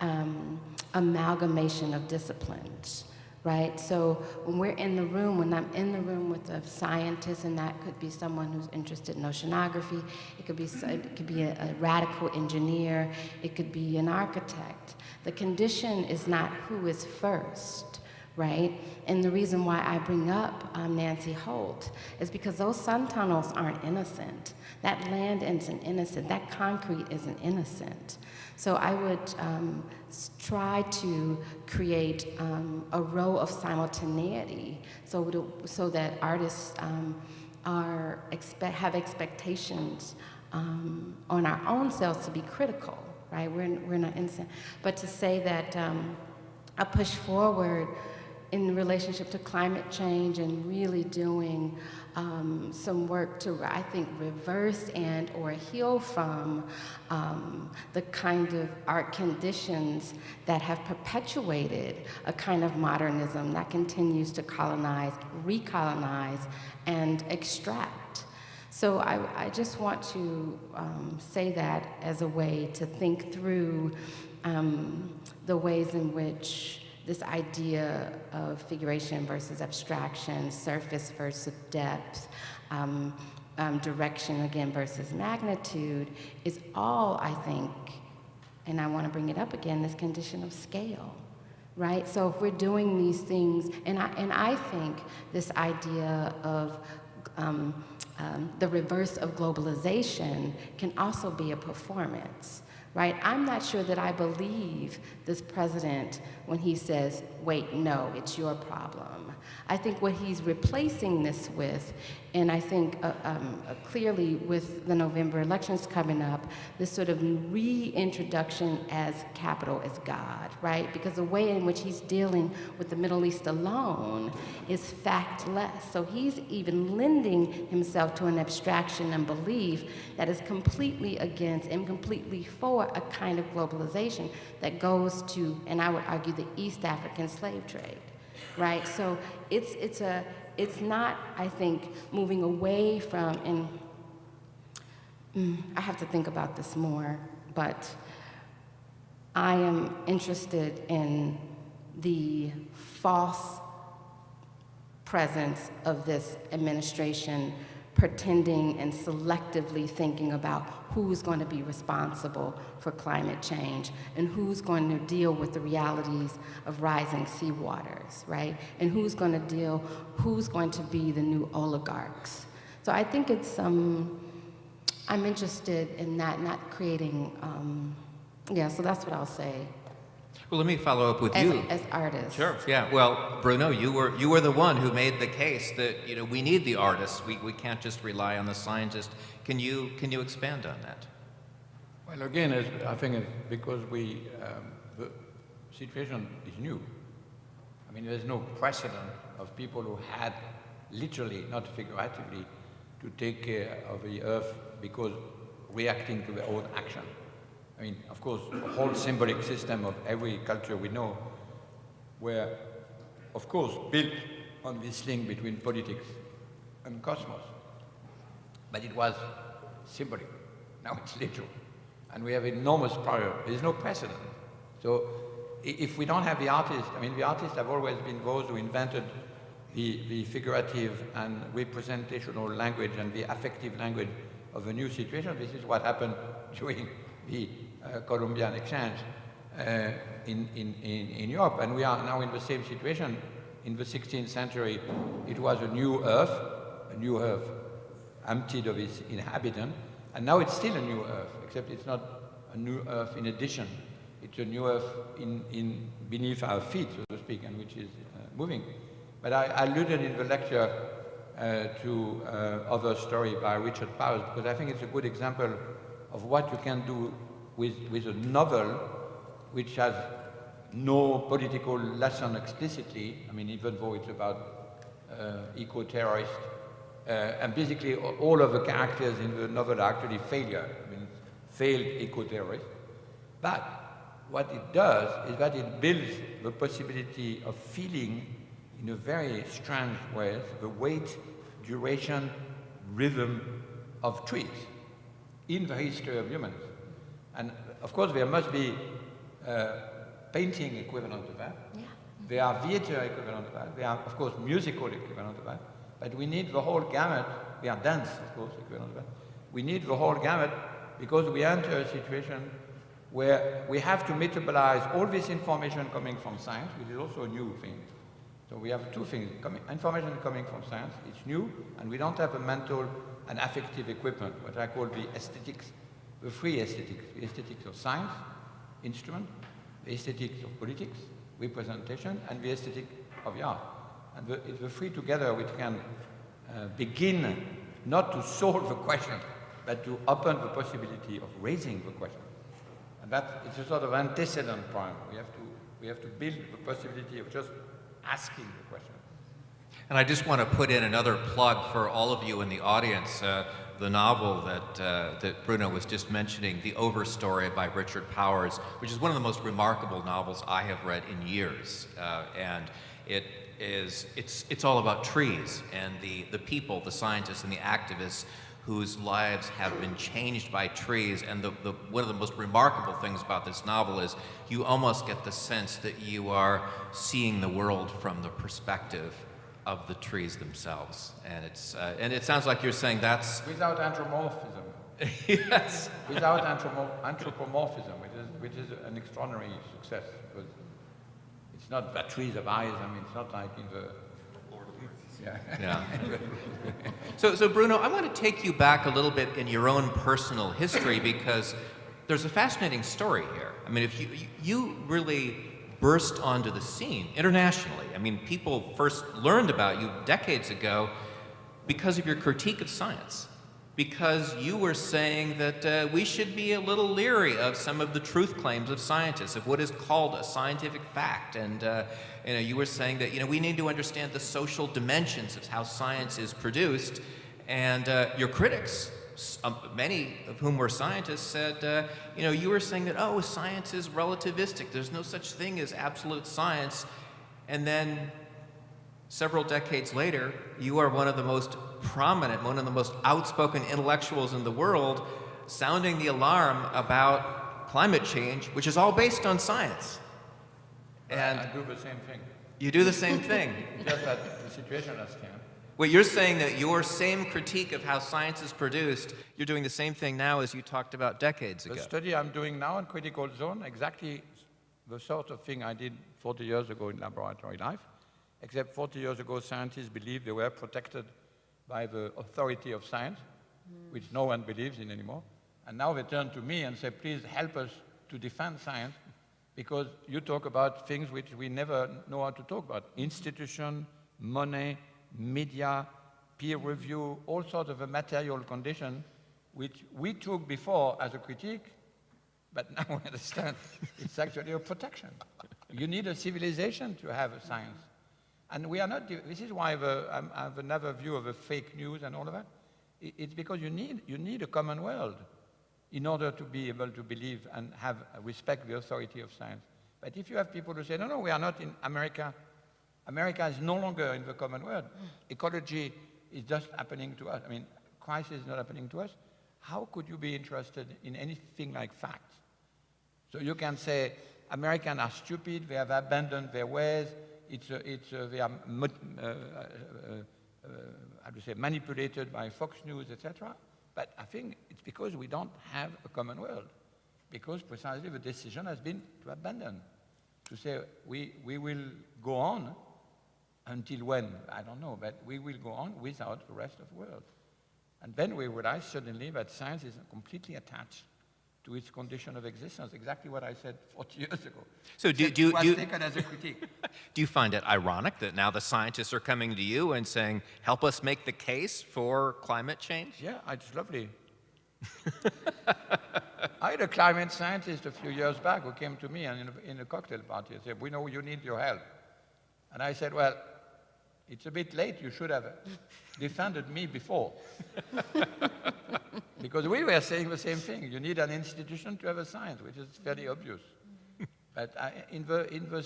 um, amalgamation of disciplines, right? So when we're in the room, when I'm in the room with a scientist, and that could be someone who's interested in oceanography, it could be, it could be a, a radical engineer, it could be an architect. The condition is not who is first, right? And the reason why I bring up um, Nancy Holt is because those sun tunnels aren't innocent. That land isn't innocent. That concrete isn't innocent. So I would um, try to create um, a row of simultaneity so, so that artists um, are have expectations um, on our own selves to be critical, right? We're, we're not innocent. But to say that um, a push forward in relationship to climate change and really doing um, some work to, I think, reverse and or heal from um, the kind of art conditions that have perpetuated a kind of modernism that continues to colonize, recolonize, and extract. So I, I just want to um, say that as a way to think through um, the ways in which this idea of figuration versus abstraction, surface versus depth, um, um, direction again versus magnitude is all, I think, and I want to bring it up again, this condition of scale, right? So if we're doing these things, and I, and I think this idea of um, um, the reverse of globalization can also be a performance, right? I'm not sure that I believe this president when he says, wait, no, it's your problem. I think what he's replacing this with, and I think uh, um, uh, clearly with the November elections coming up, this sort of reintroduction as capital as God, right? Because the way in which he's dealing with the Middle East alone is factless. So he's even lending himself to an abstraction and belief that is completely against and completely for a kind of globalization that goes to, and I would argue, the East African slave trade right? So it's, it's, a, it's not, I think, moving away from, and mm, I have to think about this more, but I am interested in the false presence of this administration pretending and selectively thinking about who's going to be responsible for climate change and who's going to deal with the realities of rising sea waters, right? And who's going to deal, who's going to be the new oligarchs. So I think it's, um, I'm interested in that, not creating, um, yeah, so that's what I'll say. Well, let me follow up with As, you. as artists. Sure. Yeah. Well, Bruno, you were you were the one who made the case that you know we need the artists. We we can't just rely on the scientists. Can you can you expand on that? Well, again, as I think it's because we, um, the situation is new. I mean, there's no precedent of people who had literally, not figuratively, to take care of the earth because reacting to their own action. I mean, of course, the whole symbolic system of every culture we know were, of course, built on this link between politics and cosmos. But it was symbolic. Now it's literal. And we have enormous power. There's no precedent. So if we don't have the artists, I mean, the artists have always been those who invented the, the figurative and representational language and the affective language of a new situation. This is what happened during the Columbian exchange uh, in, in, in, in Europe. And we are now in the same situation. In the 16th century, it was a new earth, a new earth emptied of its inhabitant, and now it's still a new earth, except it's not a new earth in addition. It's a new earth in, in beneath our feet, so to speak, and which is uh, moving. But I, I alluded in the lecture uh, to uh, Overstory by Richard Powers because I think it's a good example of what you can do with, with a novel which has no political lesson explicitly, I mean, even though it's about uh, eco-terrorists, uh, and basically all of the characters in the novel are actually failure, I mean, failed eco-terrorists. But what it does is that it builds the possibility of feeling in a very strange way the weight, duration, rhythm of trees in the history of humans. And of course, there must be uh, painting equivalent to that. Yeah. There are theater equivalent to that. There are, of course, musical equivalent to that. But we need the whole gamut. We are dance, of course, equivalent to that. We need the whole gamut because we enter a situation where we have to metabolize all this information coming from science, which is also a new thing. So we have two things. Coming, information coming from science, it's new, and we don't have a mental and affective equipment, what I call the aesthetics the three aesthetics, the aesthetics of science, instrument, the aesthetics of politics, representation, and the aesthetic of the art. And the, it's the three together which can uh, begin not to solve the question, but to open the possibility of raising the question. And that is a sort of antecedent point. We have to, we have to build the possibility of just asking the question. And I just want to put in another plug for all of you in the audience. Uh, the novel that, uh, that Bruno was just mentioning, The Overstory by Richard Powers, which is one of the most remarkable novels I have read in years. Uh, and it is, it's, it's all about trees and the, the people, the scientists and the activists whose lives have been changed by trees. And the, the, one of the most remarkable things about this novel is you almost get the sense that you are seeing the world from the perspective of the trees themselves. And, it's, uh, and it sounds like you're saying that's... Without anthropomorphism. yes. Without anthropomorphism, which is, which is an extraordinary success. Because it's it's not batteries of eyes. I mean, it's not like in the yeah. Yeah. so, so Bruno, I want to take you back a little bit in your own personal history because there's a fascinating story here. I mean, if you you really burst onto the scene internationally. I mean, people first learned about you decades ago because of your critique of science because you were saying that uh, we should be a little leery of some of the truth claims of scientists, of what is called a scientific fact. And uh, you, know, you were saying that you know, we need to understand the social dimensions of how science is produced. And uh, your critics, um, many of whom were scientists, said, uh, you know, you were saying that, oh, science is relativistic. There's no such thing as absolute science. And then several decades later, you are one of the most prominent, one of the most outspoken intellectuals in the world, sounding the alarm about climate change, which is all based on science. And I do the same thing. You do the same thing. Just that the situation has changed. Well, you're saying that your same critique of how science is produced, you're doing the same thing now as you talked about decades ago. The study I'm doing now in critical zone, exactly the sort of thing I did 40 years ago in laboratory life, except 40 years ago scientists believed they were protected by the authority of science, mm. which no one believes in anymore. And now they turn to me and say, please help us to defend science because you talk about things which we never know how to talk about. Institution, money, media, peer review, all sorts of a material condition which we took before as a critique, but now we understand it's actually a protection. You need a civilization to have a science. And we are not, this is why I have another view of the fake news and all of that. It's because you need, you need a common world in order to be able to believe and have respect the authority of science. But if you have people who say, no, no, we are not in America, America is no longer in the common world. Ecology is just happening to us. I mean, crisis is not happening to us. How could you be interested in anything like facts? So you can say, Americans are stupid, they have abandoned their ways, it's, it's, they are uh, uh, uh, how to say, manipulated by Fox News, etc. But I think it's because we don't have a common world, because precisely the decision has been to abandon, to say we, we will go on until when, I don't know, but we will go on without the rest of the world. And then we realize suddenly that science is completely attached to its condition of existence, exactly what I said 40 years ago. So do, do, do, taken as a critique. do you find it ironic that now the scientists are coming to you and saying, help us make the case for climate change? Yeah, it's lovely. I had a climate scientist a few years back who came to me and in a, in a cocktail party and said, we know you need your help. And I said, well, it's a bit late, you should have defended me before. because we were saying the same thing. You need an institution to have a science, which is fairly obvious. but I, in, the, in the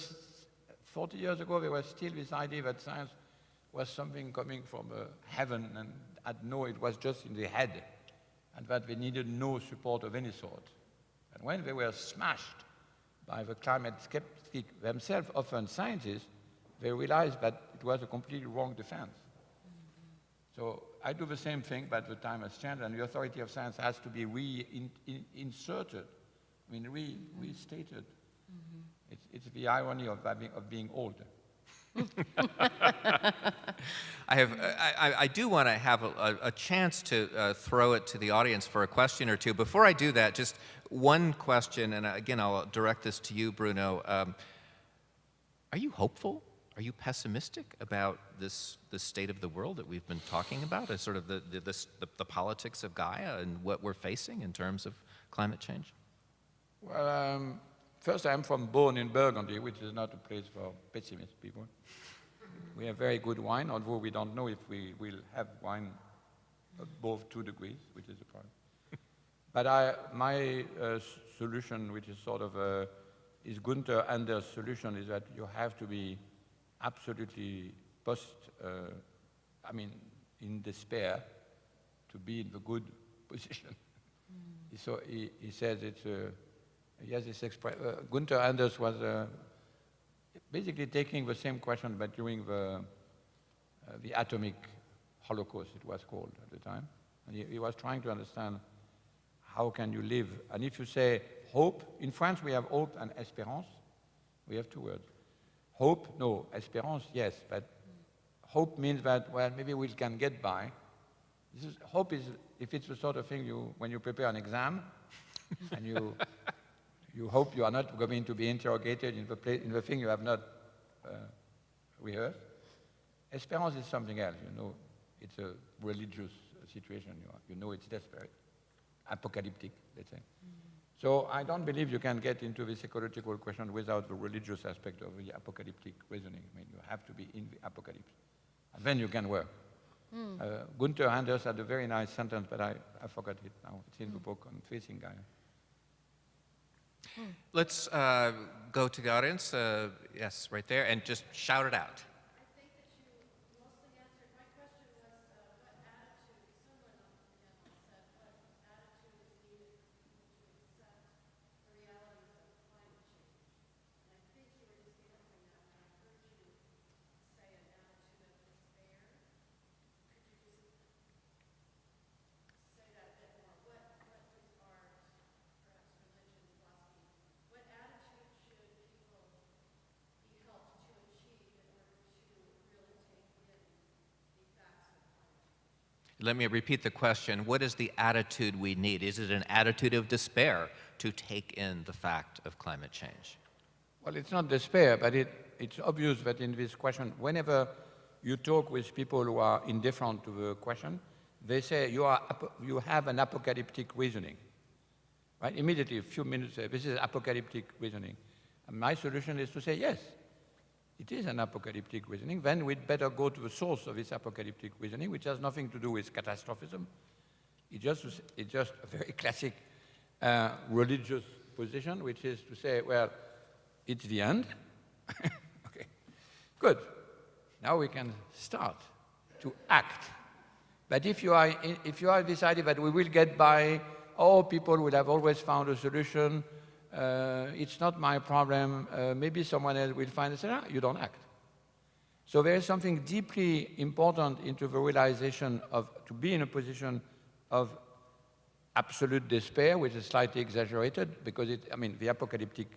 40 years ago, there was still this idea that science was something coming from uh, heaven and had no, it was just in the head, and that they needed no support of any sort. And when they were smashed by the climate skeptic themselves, often scientists, they realized that it was a completely wrong defense. So I do the same thing, but the time has changed, and the authority of science has to be reinserted, I mean, re restated. Mm -hmm. it's, it's the irony of, of being old. I have, I, I do want to have a, a chance to uh, throw it to the audience for a question or two. Before I do that, just one question, and again, I'll direct this to you, Bruno. Um, are you hopeful are you pessimistic about this, this state of the world that we've been talking about, as sort of the, the, the, the, politics of Gaia and what we're facing in terms of climate change? Well, um, first I'm from born in Burgundy, which is not a place for pessimist people. we have very good wine, although we don't know if we will have wine above two degrees, which is a problem. but I, my uh, solution, which is sort of a, is Gunther Anders' solution, is that you have to be absolutely post, uh, I mean, in despair to be in the good position. Mm. So he, he says it's, uh, he has this expression, uh, Gunther Anders was uh, basically taking the same question but during the, uh, the atomic holocaust, it was called at the time. And he, he was trying to understand how can you live? And if you say hope, in France we have hope and espérance, we have two words. Hope, no. Espérance, yes. But hope means that, well, maybe we can get by. This is, hope is, if it's the sort of thing you, when you prepare an exam, and you, you hope you are not going to be interrogated in the, pla in the thing you have not uh, rehearsed. Espérance is something else, you know. It's a religious situation. You, are, you know it's desperate, apocalyptic, let's say. So I don't believe you can get into this ecological question without the religious aspect of the apocalyptic reasoning. I mean, you have to be in the apocalypse. And then you can work. Uh, Gunther Anders had a very nice sentence, but I, I forgot it now. It's in the book on Facing Gaia. Let's uh, go to the audience. Uh, yes, right there, and just shout it out. Let me repeat the question. What is the attitude we need? Is it an attitude of despair to take in the fact of climate change? Well, it's not despair, but it, it's obvious that in this question, whenever you talk with people who are indifferent to the question, they say you, are, you have an apocalyptic reasoning. Right? Immediately, a few minutes, this is apocalyptic reasoning. And my solution is to say, yes, it is an apocalyptic reasoning. Then we'd better go to the source of this apocalyptic reasoning, which has nothing to do with catastrophism. It just, it's just a very classic uh, religious position, which is to say, well, it's the end. okay, good. Now we can start to act. But if you are, if you are decided that we will get by, all people will have always found a solution, uh, it's not my problem, uh, maybe someone else will find it, you don't act. So there is something deeply important into the realization of, to be in a position of absolute despair, which is slightly exaggerated, because it, I mean, the apocalyptic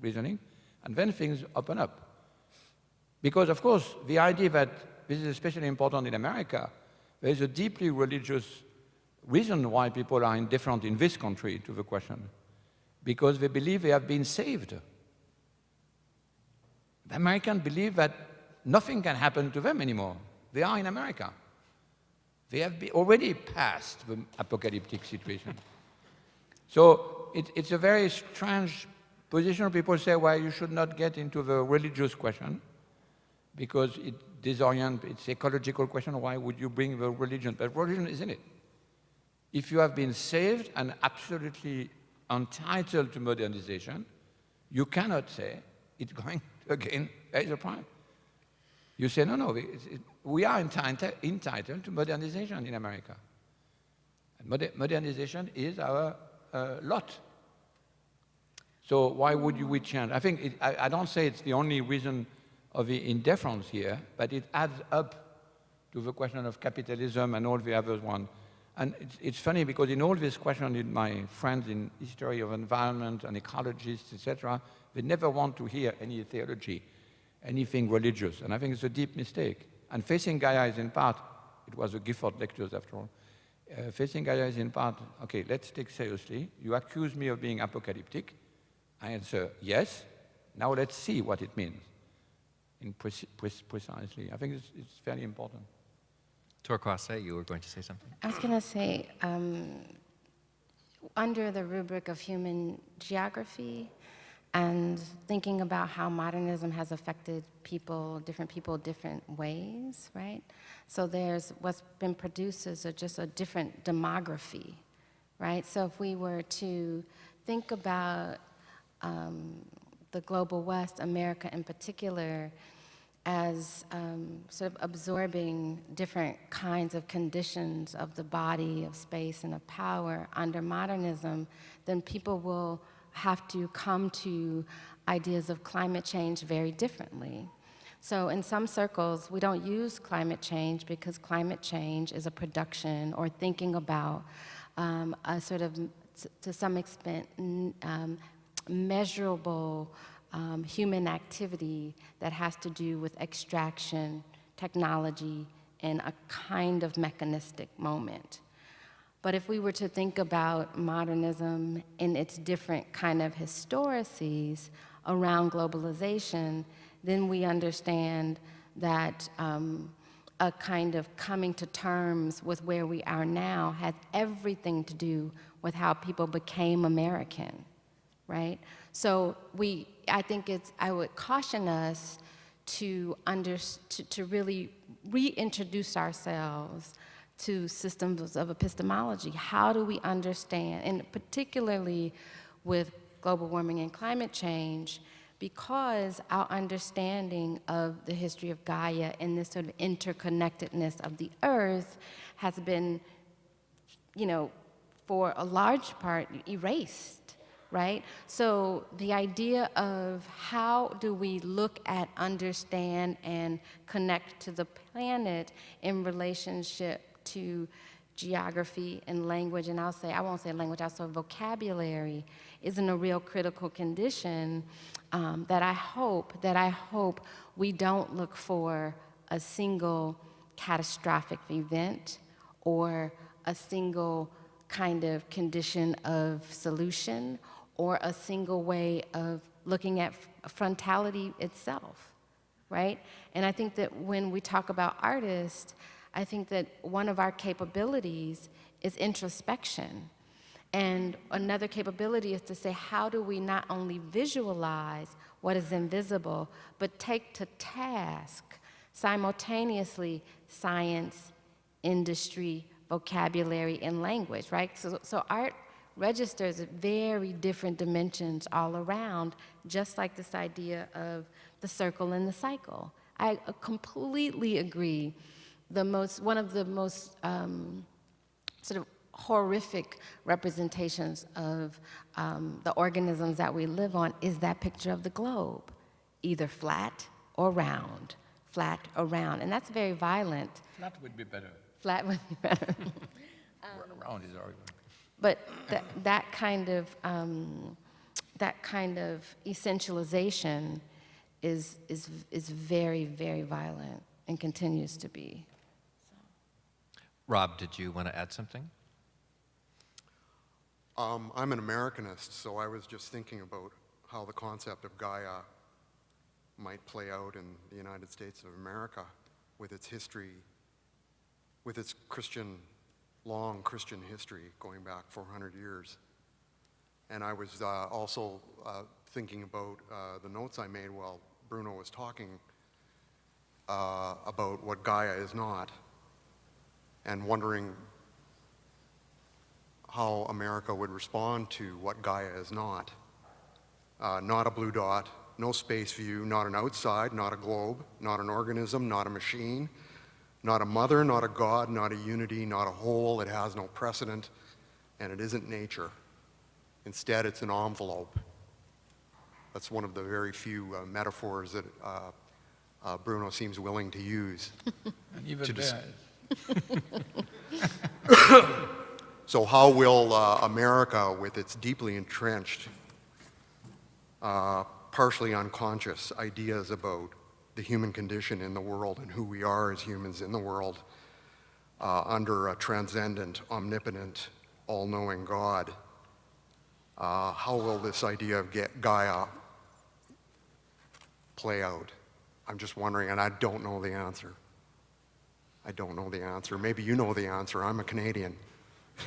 reasoning, and then things open up. Because, of course, the idea that this is especially important in America, there is a deeply religious reason why people are indifferent in this country to the question because they believe they have been saved. The Americans believe that nothing can happen to them anymore. They are in America. They have already passed the apocalyptic situation. so it, it's a very strange position. People say, well, you should not get into the religious question because it disorients, it's ecological question, why would you bring the religion? But religion is in it. If you have been saved and absolutely entitled to modernization, you cannot say it's going to again raise a prime. You say, no, no, we are entitled to modernization in America. And modernization is our uh, lot. So why would you we change? I think, it, I, I don't say it's the only reason of the indifference here, but it adds up to the question of capitalism and all the other ones and it's, it's, funny because in all these questions, in my friends in history of environment and ecologists, etc., they never want to hear any theology, anything religious. And I think it's a deep mistake. And facing Gaia is in part, it was a Gifford lectures after all, uh, facing Gaia is in part, okay, let's take seriously. You accuse me of being apocalyptic. I answer, yes. Now let's see what it means in pre pre precisely. I think it's, it's fairly important. Torkwase, you were going to say something? I was going to say, um, under the rubric of human geography and thinking about how modernism has affected people, different people, different ways, right? So there's what's been produced is a, just a different demography, right? So if we were to think about um, the global West, America in particular, as um, sort of absorbing different kinds of conditions of the body, of space, and of power under modernism, then people will have to come to ideas of climate change very differently. So in some circles, we don't use climate change because climate change is a production or thinking about um, a sort of, to some extent, um, measurable um, human activity that has to do with extraction, technology, and a kind of mechanistic moment. But if we were to think about modernism in its different kind of historices around globalization, then we understand that um, a kind of coming to terms with where we are now has everything to do with how people became American, right? So we, I think it's, I would caution us to, under, to, to really reintroduce ourselves to systems of epistemology. How do we understand, and particularly with global warming and climate change, because our understanding of the history of Gaia and this sort of interconnectedness of the earth has been, you know, for a large part erased, right? So the idea of how do we look at, understand, and connect to the planet in relationship to geography and language, and I'll say, I won't say language, I'll say vocabulary, isn't a real critical condition um, that I hope, that I hope we don't look for a single catastrophic event or a single kind of condition of solution or a single way of looking at frontality itself, right? And I think that when we talk about artists, I think that one of our capabilities is introspection. And another capability is to say, how do we not only visualize what is invisible, but take to task simultaneously science, industry, vocabulary, and language, right? So, so art registers very different dimensions all around, just like this idea of the circle and the cycle. I completely agree the most, one of the most um, sort of horrific representations of um, the organisms that we live on is that picture of the globe, either flat or round, flat or round, and that's very violent. Flat would be better. Flat would be better. Round is argument. But that, that kind of, um, that kind of essentialization is, is, is very, very violent and continues to be. Rob, did you want to add something? Um, I'm an Americanist, so I was just thinking about how the concept of Gaia might play out in the United States of America with its history, with its Christian, long Christian history going back 400 years. And I was uh, also uh, thinking about uh, the notes I made while Bruno was talking uh, about what Gaia is not and wondering how America would respond to what Gaia is not. Uh, not a blue dot, no space view, not an outside, not a globe, not an organism, not a machine, not a mother, not a God, not a unity, not a whole. It has no precedent, and it isn't nature. Instead, it's an envelope. That's one of the very few uh, metaphors that uh, uh, Bruno seems willing to use. And even To So how will uh, America, with its deeply entrenched, uh, partially unconscious ideas about the human condition in the world and who we are as humans in the world, uh, under a transcendent, omnipotent, all-knowing God, uh, how will this idea of Ga- Gaia play out? I'm just wondering, and I don't know the answer. I don't know the answer. Maybe you know the answer. I'm a Canadian.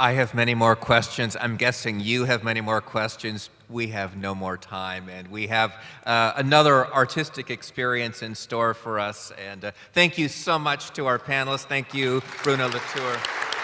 I have many more questions. I'm guessing you have many more questions. We have no more time, and we have uh, another artistic experience in store for us. And uh, thank you so much to our panelists. Thank you, Bruno Latour.